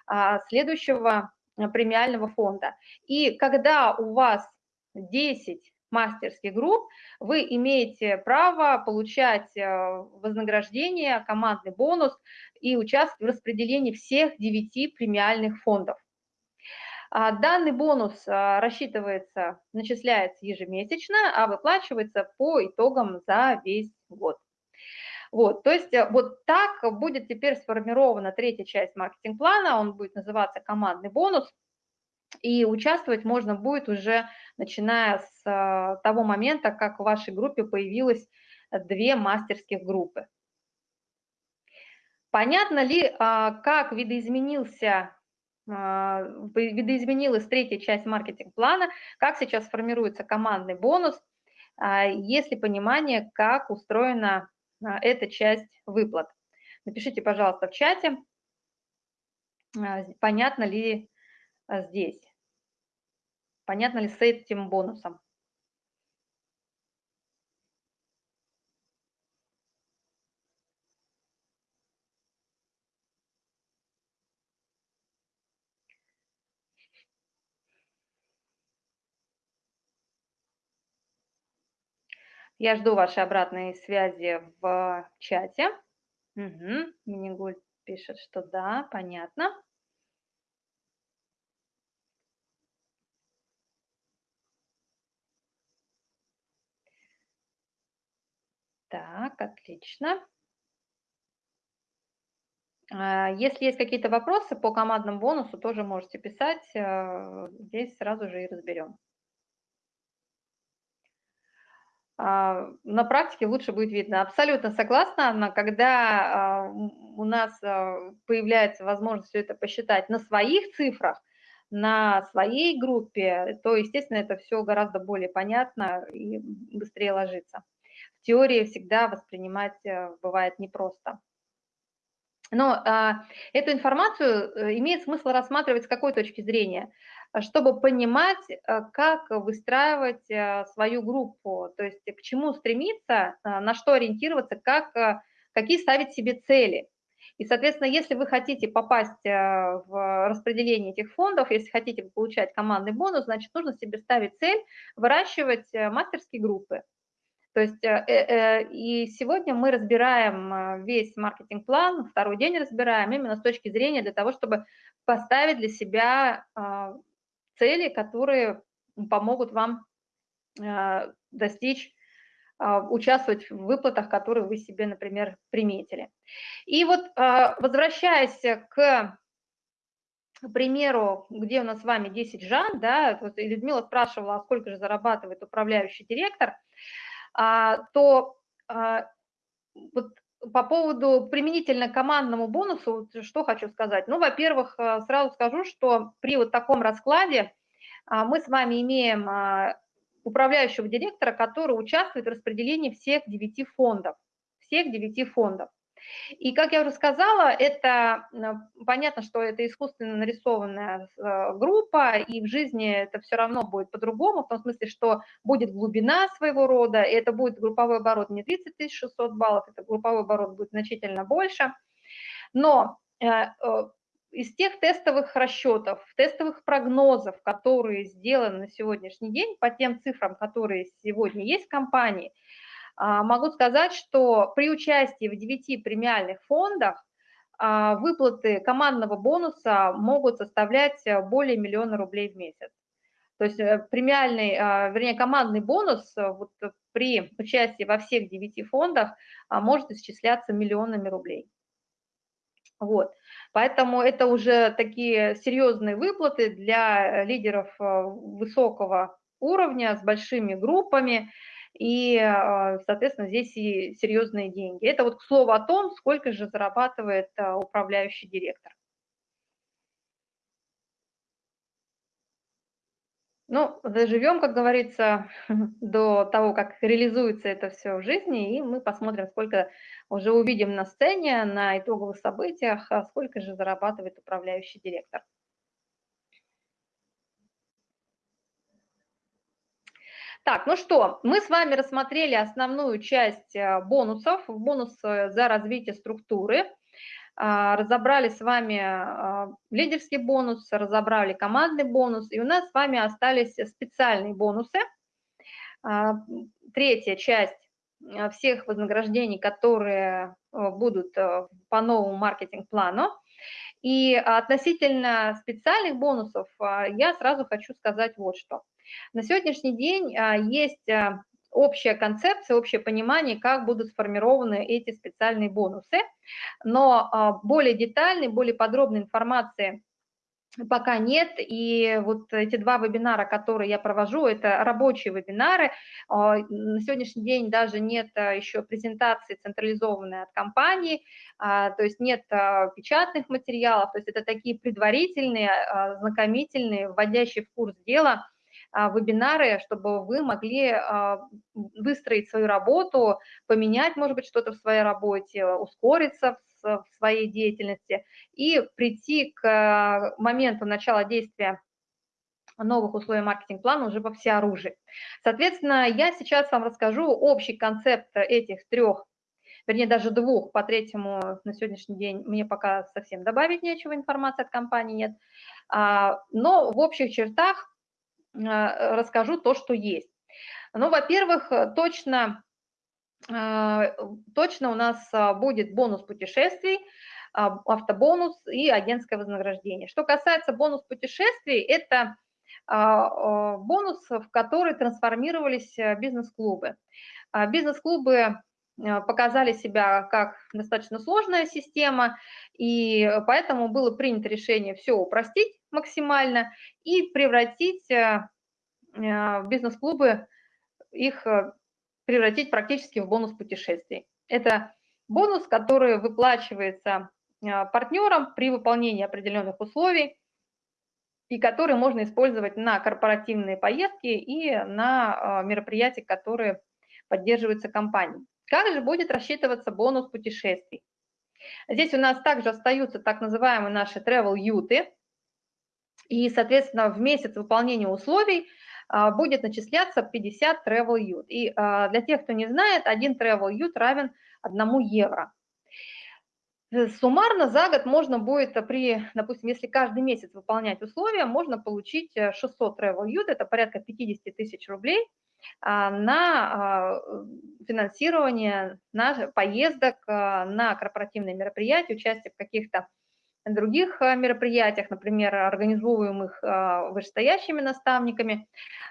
а, следующего премиального фонда. И когда у вас 10 мастерских групп, вы имеете право получать э, вознаграждение, командный бонус и участвовать в распределении всех 9 премиальных фондов. А, данный бонус а, рассчитывается, начисляется ежемесячно, а выплачивается по итогам за весь год. Вот, то есть э, вот так будет теперь сформирована третья часть маркетинг-плана, он будет называться командный бонус, и участвовать можно будет уже начиная с а, того момента, как в вашей группе появилось две мастерских группы. Понятно ли, как видоизменился видоизменилась третья часть маркетинг-плана, как сейчас формируется командный бонус, есть ли понимание, как устроена а, эта часть выплат. Напишите, пожалуйста, в чате, а, понятно ли а, здесь, понятно ли с этим бонусом. Я жду вашей обратной связи в чате. Угу. Минигуль пишет, что да, понятно. Так, отлично. А, если есть какие-то вопросы по командному бонусу, тоже можете писать. Э, здесь сразу же и разберем. А, на практике лучше будет видно. Абсолютно согласна, но когда а, у нас а, появляется возможность все это посчитать на своих цифрах, на своей группе, то, естественно, это все гораздо более понятно и быстрее ложится. В теории всегда воспринимать э, бывает непросто. Но а, эту информацию э, имеет смысл рассматривать с какой точки зрения? Чтобы понимать, э, как выстраивать э, свою группу, то есть к чему стремиться, на что ориентироваться, как, какие ставить себе цели. И, соответственно, если вы хотите попасть в распределение этих фондов, если хотите получать командный бонус, значит, нужно себе ставить цель выращивать мастерские группы. То есть э, э, э, и сегодня мы разбираем весь маркетинг-план, второй день разбираем именно с точки зрения для того, чтобы поставить для себя цели, которые помогут вам достичь, а, участвовать в выплатах, которые вы себе, например, приметили. И вот а, возвращаясь к примеру, где у нас с вами 10 жан, да, вот Людмила спрашивала, а сколько же зарабатывает управляющий директор – а, то вот по поводу применительно командному бонусу, что хочу сказать. Ну, во-первых, а, сразу скажу, что при вот таком раскладе мы с вами имеем управляющего директора, который участвует в распределении всех девяти фондов. Всех девяти фондов. И, как я уже сказала, это понятно, что это искусственно нарисованная э, группа, и в жизни это все равно будет по-другому, в том смысле, что будет глубина своего рода, и это будет групповой оборот не 30 600 баллов, это групповой оборот будет значительно больше. Но э, э, из тех тестовых расчетов, тестовых прогнозов, которые сделаны на сегодняшний день по тем цифрам, которые сегодня есть в компании – могу сказать, что при участии в 9 премиальных фондах а, выплаты командного бонуса могут составлять э, более миллиона рублей в месяц. То есть э, премиальный, а, вернее, командный бонус э, вот при участии во всех 9 фондах может исчисляться миллионами рублей. Вот. Поэтому это уже такие серьезные выплаты для лидеров высокого уровня с большими группами и, а, соответственно, здесь и серьезные деньги. Это вот к слову о том, сколько же зарабатывает а, управляющий директор. Ну, доживем, как говорится, [LAUGHS] до того, как реализуется это все в жизни, и мы посмотрим, сколько уже увидим на сцене, на итоговых событиях, а сколько же зарабатывает управляющий директор. Так, ну что, мы с вами рассмотрели основную часть э, бонусов, бонус за развитие структуры. А, разобрали с вами а, лидерский бонус, разобрали командный бонус, и у нас с вами остались специальные бонусы. А, третья часть всех вознаграждений, которые будут по новому маркетинг-плану. И относительно специальных бонусов я сразу хочу сказать вот что. На сегодняшний день есть общая концепция, общее понимание, как будут сформированы эти специальные бонусы, но а, более детальной, более подробной информации пока нет, и вот эти два вебинара, которые я провожу, это рабочие вебинары, а, на сегодняшний день даже нет а, еще презентации централизованной от компании, то есть нет печатных материалов, то есть это такие предварительные, знакомительные, вводящие в курс дела а, вебинары, чтобы вы могли а, выстроить свою работу, поменять, может быть, что-то в своей работе, ускориться в своей деятельности и прийти к а, моменту начала действия новых условий маркетинг-плана уже во всеоружии. Соответственно, я сейчас вам расскажу общий концепт этих трех, вернее, даже двух, по третьему на сегодняшний день мне пока совсем добавить нечего, информации от компании нет. Но в общих чертах а, расскажу то, что есть. Ну, во-первых, точно, а, точно у нас а, будет бонус путешествий, автобонус и агентское вознаграждение. Что касается бонус путешествий, это бонус, в который трансформировались бизнес-клубы. Бизнес-клубы показали себя как достаточно сложная система, и поэтому было принято решение все упростить, максимально и превратить э, э, бизнес-клубы, их э, превратить практически в бонус путешествий. Это бонус, который выплачивается партнерам при выполнении определенных условий и который можно использовать на корпоративные поездки и на мероприятия, которые поддерживаются компанией. Как же будет рассчитываться бонус путешествий? Здесь у нас также остаются так называемые наши travel-юты, и, соответственно, в месяц выполнения условий а, будет начисляться 50 travel ют. И а, для тех, кто не знает, один travel ют равен 1 евро. Э, суммарно за год можно будет при, допустим, если каждый месяц выполнять условия, можно получить 600 travel ют, это порядка 50 тысяч рублей, а, на финансирование на поездок на корпоративные мероприятия, участие в каких-то других э, мероприятиях, например, организовываемых э, вышестоящими наставниками,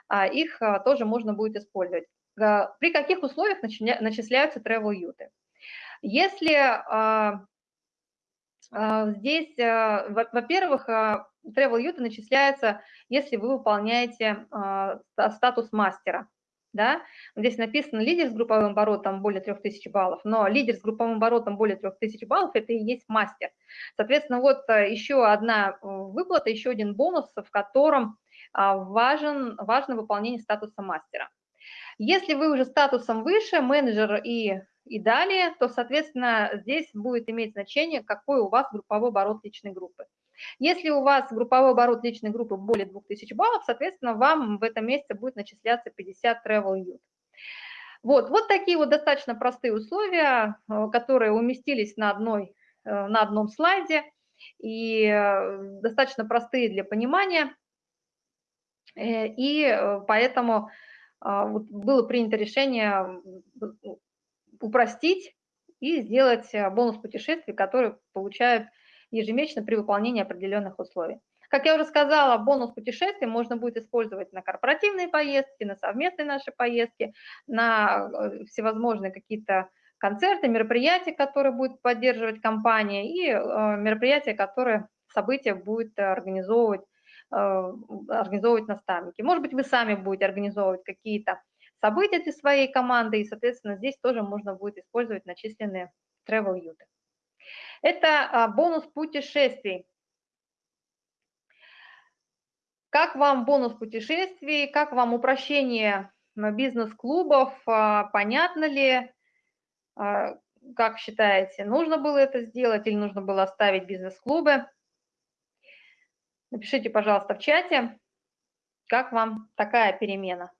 а, их э, тоже можно будет использовать. При каких условиях начисляются travel-юты? Если здесь, во-первых, travel-юты начисляются, если вы выполняете статус мастера да, здесь написано лидер с групповым оборотом более 3000 баллов, но лидер с групповым оборотом более 3000 баллов – это и есть мастер. Соответственно, вот э, еще одна э, выплата, еще один бонус, в котором а, важен, важно выполнение статуса мастера. Если вы уже статусом выше, менеджер и, и далее, то, соответственно, здесь будет иметь значение, какой у вас групповой оборот личной группы. Если у вас групповой оборот личной группы более 2000 баллов, соответственно, вам в этом месяце будет начисляться 50 travel youth. Вот, вот такие вот достаточно простые условия, э, которые уместились на, одной, э, на одном слайде и э, достаточно простые для понимания. И поэтому было принято решение упростить и сделать бонус путешествий, который получают ежемесячно при выполнении определенных условий. Как я уже сказала, бонус путешествий можно будет использовать на корпоративные поездки, на совместные наши поездки, на э, всевозможные какие-то концерты, мероприятия, которые будет поддерживать компания, и э, мероприятия, которые события будет организовывать, э, организовывать наставники. Может быть, вы сами будете организовывать какие-то события для своей команды, и, соответственно, здесь тоже можно будет использовать начисленные travel юты. Это а, бонус путешествий. Как вам бонус путешествий, как вам упрощение бизнес-клубов, понятно ли, как считаете, нужно было это сделать или нужно было оставить бизнес-клубы? Напишите, пожалуйста, в чате, как вам такая перемена.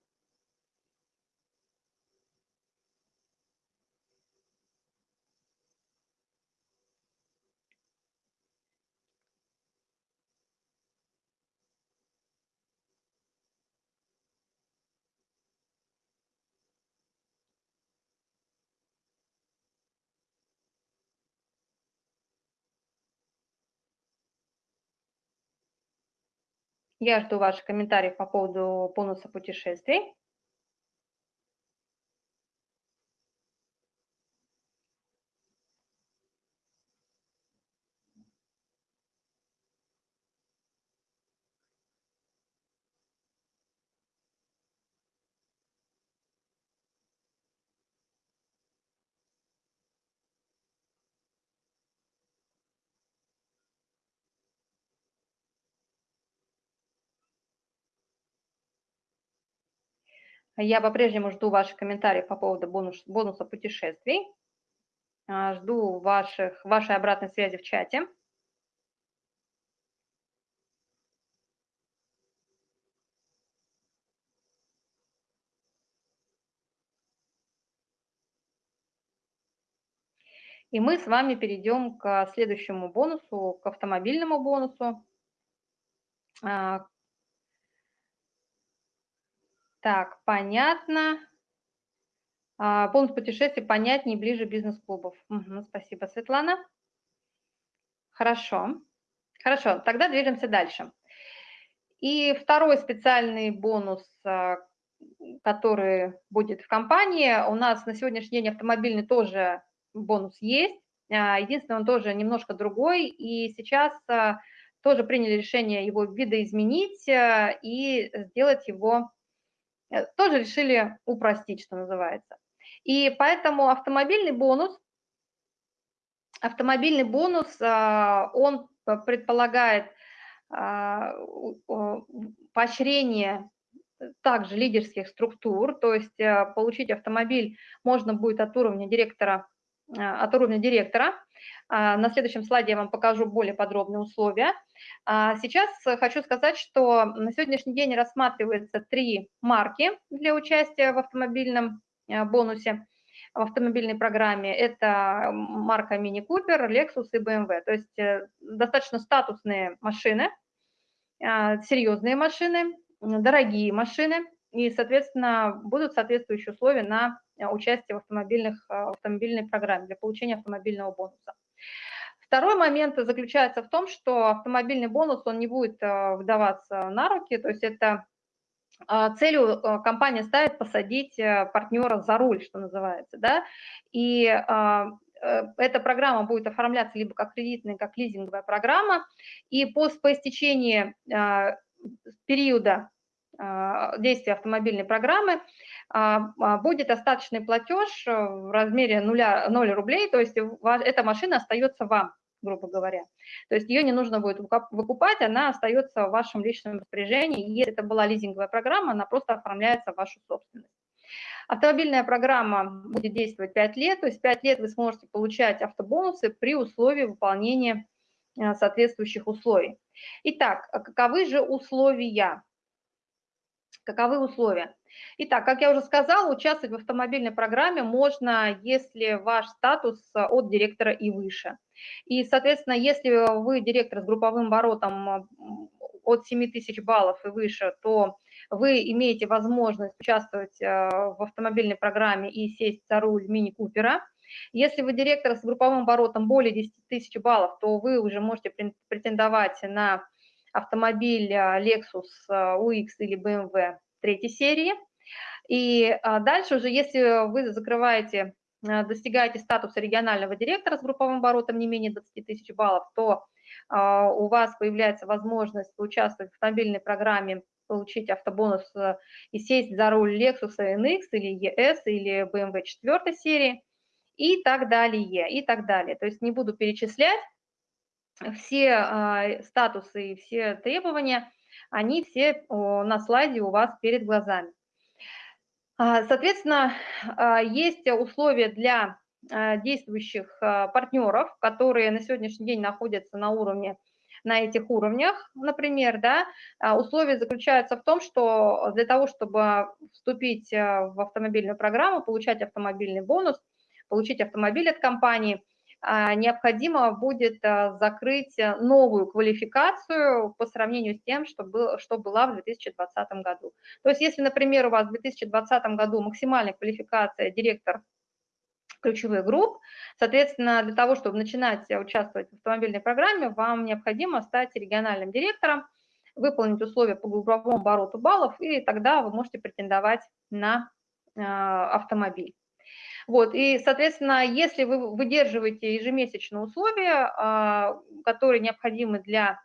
Я жду ваших комментариев по поводу бонуса путешествий. Я по-прежнему жду ваших комментариев по поводу бонус, бонуса путешествий. А, жду ваших, вашей обратной связи в чате. И мы с вами перейдем к следующему бонусу, к автомобильному бонусу, а, так, понятно. А, бонус путешествий понятнее, ближе бизнес-клубов. Угу, спасибо, Светлана. Хорошо. Хорошо, тогда движемся дальше. И второй специальный бонус, а, который будет в компании, у нас на сегодняшний день автомобильный тоже бонус есть. А, единственное, он тоже немножко другой, и сейчас а, тоже приняли решение его видоизменить и сделать его тоже решили упростить, что называется. И поэтому автомобильный бонус, автомобильный бонус, а, он предполагает а, поощрение также лидерских структур, то есть э, получить автомобиль можно будет от уровня директора, э, от уровня директора, на следующем слайде я вам покажу более подробные условия. А, сейчас хочу сказать, что на сегодняшний день рассматривается три марки для участия в автомобильном э, бонусе, в автомобильной программе. Это марка Mini Cooper, Lexus и BMW. То есть э, достаточно статусные машины, а, серьезные машины, дорогие машины, и, соответственно, будут соответствующие условия на участие в, автомобильных, в автомобильной программе для получения автомобильного бонуса. Второй момент заключается в том, что автомобильный бонус, он не будет э, выдаваться на руки, то есть это э, целью э, компания ставит посадить партнера за руль, что называется, да, и эта программа будет оформляться либо как кредитная, как лизинговая программа, и по, по истечении периода действия автомобильной программы будет остаточный платеж в размере 0, 0 рублей, то есть эта машина остается вам грубо говоря. То есть ее не нужно будет выкупать, она остается в вашем личном распоряжении. Если это была лизинговая программа, она просто оформляется в вашу собственность. Автомобильная программа будет действовать 5 лет, то есть 5 лет вы сможете получать автобонусы при условии выполнения э, соответствующих условий. Итак, а каковы же условия? Каковы условия? Итак, как я уже сказала, участвовать в автомобильной программе можно, если ваш статус от директора и выше. И, соответственно, если вы директор с групповым оборотом от 7 тысяч баллов и выше, то вы имеете возможность участвовать э, в автомобильной программе и сесть за руль мини-купера. Если вы директор с групповым оборотом более 10 тысяч баллов, то вы уже можете претендовать на автомобиль э, Lexus UX э, или BMW третьей серии. И дальше уже, если вы закрываете достигаете статуса регионального директора с групповым оборотом не менее 20 тысяч баллов, то а, у вас появляется возможность участвовать в автомобильной программе, получить автобонус и сесть за руль Lexus NX или ES или BMW 4 серии и так далее, и так далее. То есть не буду перечислять все а, статусы и все требования. они все на слайде у вас перед глазами. А, соответственно, а, есть условия для действующих партнеров, которые на сегодняшний день находятся на уровне на этих уровнях, например, да, условия заключаются в том, что для того, чтобы вступить в автомобильную программу, получать автомобильный бонус, получить автомобиль от компании – необходимо будет а, закрыть э, новую квалификацию по сравнению с тем, что, был, что была в 2020 году. То есть если, например, у вас в 2020 году максимальная квалификация директор ключевых групп, соответственно, для того, чтобы начинать участвовать в автомобильной программе, вам необходимо стать региональным директором, выполнить условия по групповому обороту баллов, и тогда вы можете претендовать на автомобиль. Вот, и, соответственно, если вы выдерживаете ежемесячные условия, а, которые необходимы для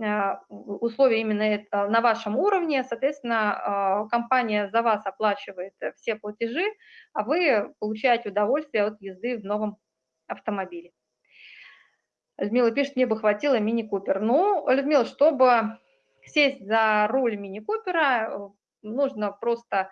а, условия именно на вашем уровне, соответственно, а, компания за вас оплачивает все платежи, а вы получаете удовольствие от езды в новом автомобиле. Людмила пишет, мне бы хватило мини-купер. Ну, Людмила, чтобы сесть за руль мини-купера, нужно просто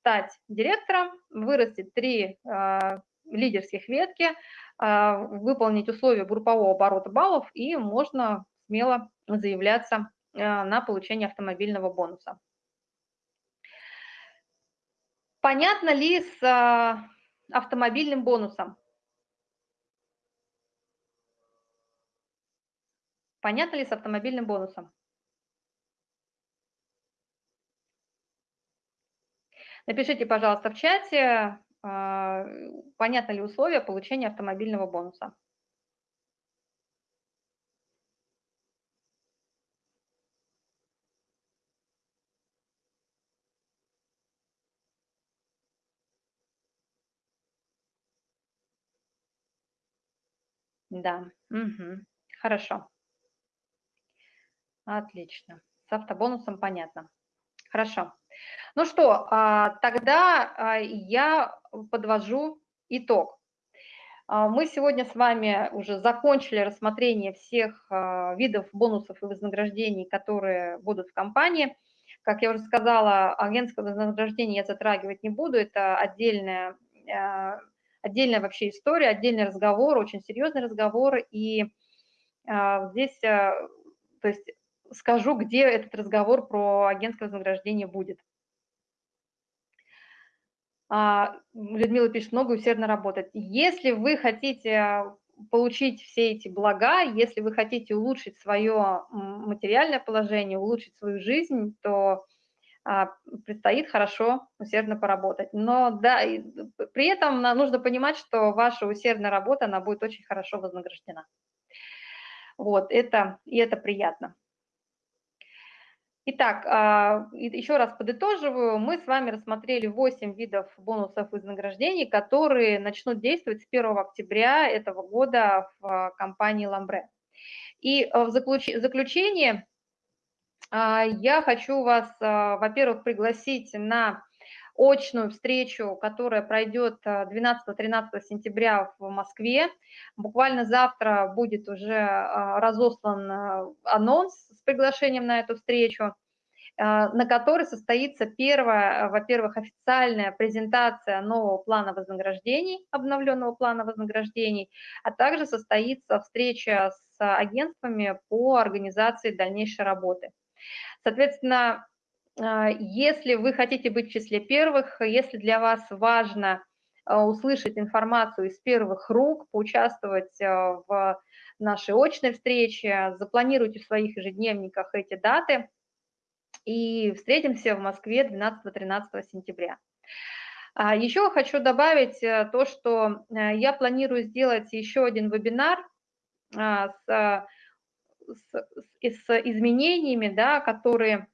стать директором, вырастить три э, лидерских ветки, э, выполнить условия группового оборота баллов, и можно смело заявляться э, на получение автомобильного бонуса. Понятно ли с автомобильным бонусом? Понятно ли с автомобильным бонусом? Напишите, пожалуйста, в чате, а, понятно ли условия получения автомобильного бонуса. Да, угу. хорошо. Отлично. С автобонусом понятно. Хорошо. Ну что, а, тогда а, я подвожу итог. А, мы сегодня с вами уже закончили рассмотрение всех видов бонусов и вознаграждений, которые будут в компании. Как я уже сказала, агентское вознаграждение я затрагивать не буду, это отдельная, отдельная вообще история, отдельный разговор, очень серьезный разговор, и здесь, то есть скажу, где этот разговор про агентское вознаграждение будет. А, Людмила пишет, много усердно работать. Если вы хотите получить все эти блага, если вы хотите улучшить свое материальное положение, улучшить свою жизнь, то а, предстоит хорошо, усердно поработать. Но да, при этом нужно понимать, что ваша усердная работа, она будет очень хорошо вознаграждена. Вот, это, и это приятно. Итак, а, еще раз подытоживаю, мы с вами рассмотрели 8 видов бонусов и вознаграждений, которые начнут действовать с 1 октября этого года в компании Ламбре. И э, в заключение а, я хочу вас, а, во-первых, пригласить на очную встречу, которая пройдет 12-13 сентября в Москве. Буквально завтра будет уже разослан анонс с приглашением на эту встречу. А, на которой состоится первая, во-первых, официальная презентация нового плана вознаграждений, обновленного плана вознаграждений, а также состоится встреча с агентствами по организации дальнейшей работы. Соответственно, а, если вы хотите быть в числе первых, если для вас важно а, услышать информацию из первых рук, поучаствовать в нашей очной встрече, запланируйте в своих ежедневниках эти даты – и встретимся в Москве 12-13 сентября. А, еще хочу добавить э, то, что э, я планирую сделать еще один вебинар а, с, с, с изменениями, да, которые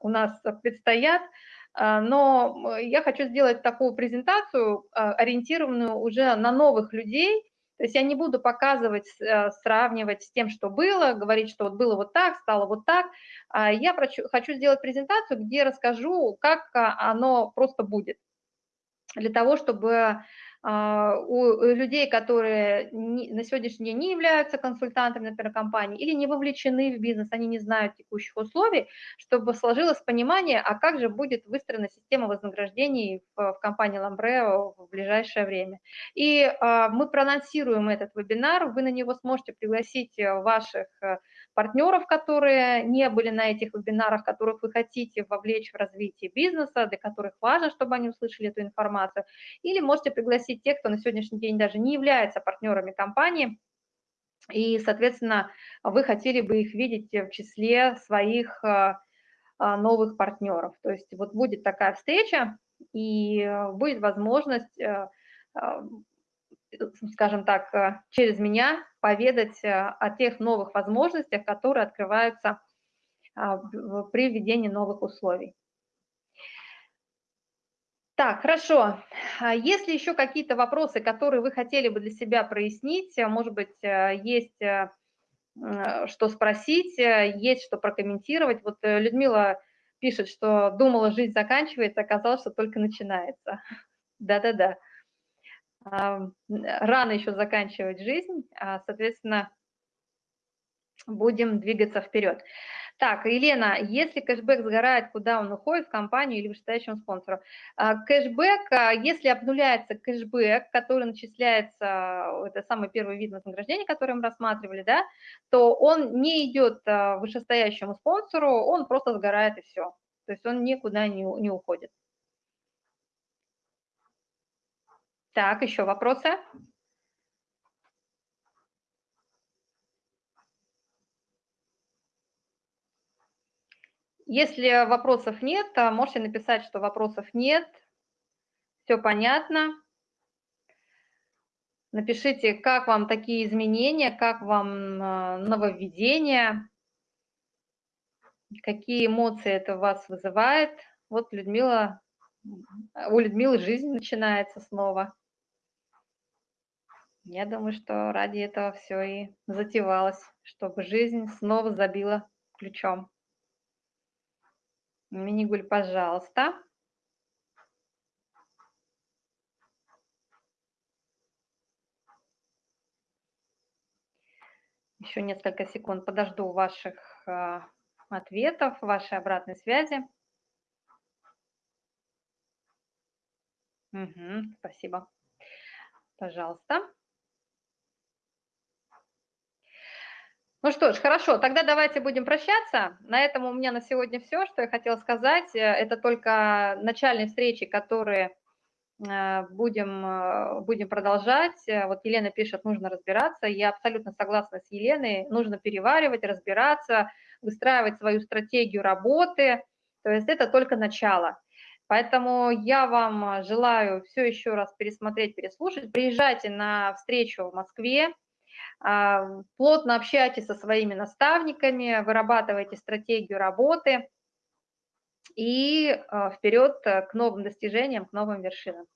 у нас предстоят, а, но я хочу сделать такую презентацию, ориентированную уже на новых людей, то есть я не буду показывать, э, сравнивать с тем, что было, говорить, что вот было вот так, стало вот так. А я хочу сделать презентацию, где расскажу, как а, оно просто будет, для того, чтобы а, у людей, которые на сегодняшний день не являются консультантами, например, компании, или не вовлечены в бизнес, они не знают текущих условий, чтобы сложилось понимание, а как же будет выстроена система вознаграждений в, в компании Lambre в ближайшее время. И а, мы проанонсируем этот вебинар, вы на него сможете пригласить ваших э, партнеров, которые не были на этих вебинарах, которых вы хотите вовлечь в развитие бизнеса, для которых важно, чтобы они услышали эту информацию, или можете пригласить тех, кто на сегодняшний день даже не является партнерами компании, и, соответственно, вы хотели бы их видеть в числе своих э, э, новых партнеров. То есть вот будет такая встреча, и будет возможность э, скажем так, э, через меня поведать э, о тех новых возможностях, которые открываются а, при введении новых условий. Так, хорошо. А есть ли еще какие-то вопросы, которые вы хотели бы для себя прояснить? Может быть, э, есть что спросить, есть что прокомментировать. Вот Людмила пишет, что думала, жизнь заканчивается, оказалось, что только начинается. [LAUGHS] Да-да-да рано еще заканчивать жизнь, а, соответственно, будем двигаться вперед. Так, Елена, если кэшбэк сгорает, куда он уходит, в компанию или вышестоящему спонсору? А, кэшбэк, а, если обнуляется кэшбэк, который начисляется, это самый первый вид вознаграждения, который мы рассматривали, да, то он не идет вышестоящему спонсору, он просто сгорает и все. То есть он никуда не, не уходит. Так, еще вопросы? Если вопросов нет, можете написать, что вопросов нет. Все понятно. Напишите, как вам такие изменения, как вам а, нововведения, какие эмоции это у вас вызывает. Вот Людмила, у Людмилы жизнь начинается снова. Я думаю, что ради этого все и затевалось, чтобы жизнь снова забила ключом. Минигуль, пожалуйста. Еще несколько секунд подожду ваших э, ответов, вашей обратной связи. Угу, спасибо. Пожалуйста. Ну что ж, хорошо, тогда давайте будем прощаться. На этом у меня на сегодня все, что я хотела сказать. Э, это только начальные встречи, которые э, будем, э, будем продолжать. Вот Елена пишет, нужно разбираться. Я абсолютно согласна с Еленой. Нужно переваривать, разбираться, выстраивать свою стратегию работы. То есть это только начало. Поэтому я вам желаю все еще раз пересмотреть, переслушать. Приезжайте на встречу в Москве плотно общайтесь со своими наставниками, вырабатывайте стратегию работы и а, вперед к новым достижениям, к новым вершинам.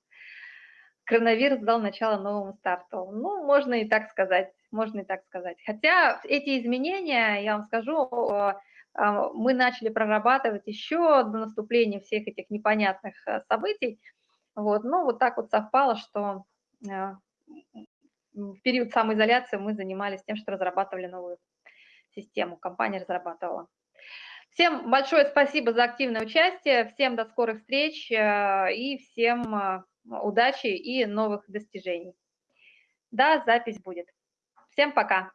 Коронавирус дал начало новому старту. Ну, можно и так сказать, можно и так сказать. Хотя эти изменения, я вам скажу, а, мы начали прорабатывать еще до наступления всех этих непонятных событий. Вот, ну, вот так вот совпало, что в период самоизоляции мы занимались тем, что разрабатывали новую систему, компания разрабатывала. Всем большое спасибо за активное участие, всем до скорых встреч э, и всем э, удачи и новых достижений. Да, запись будет. Всем пока.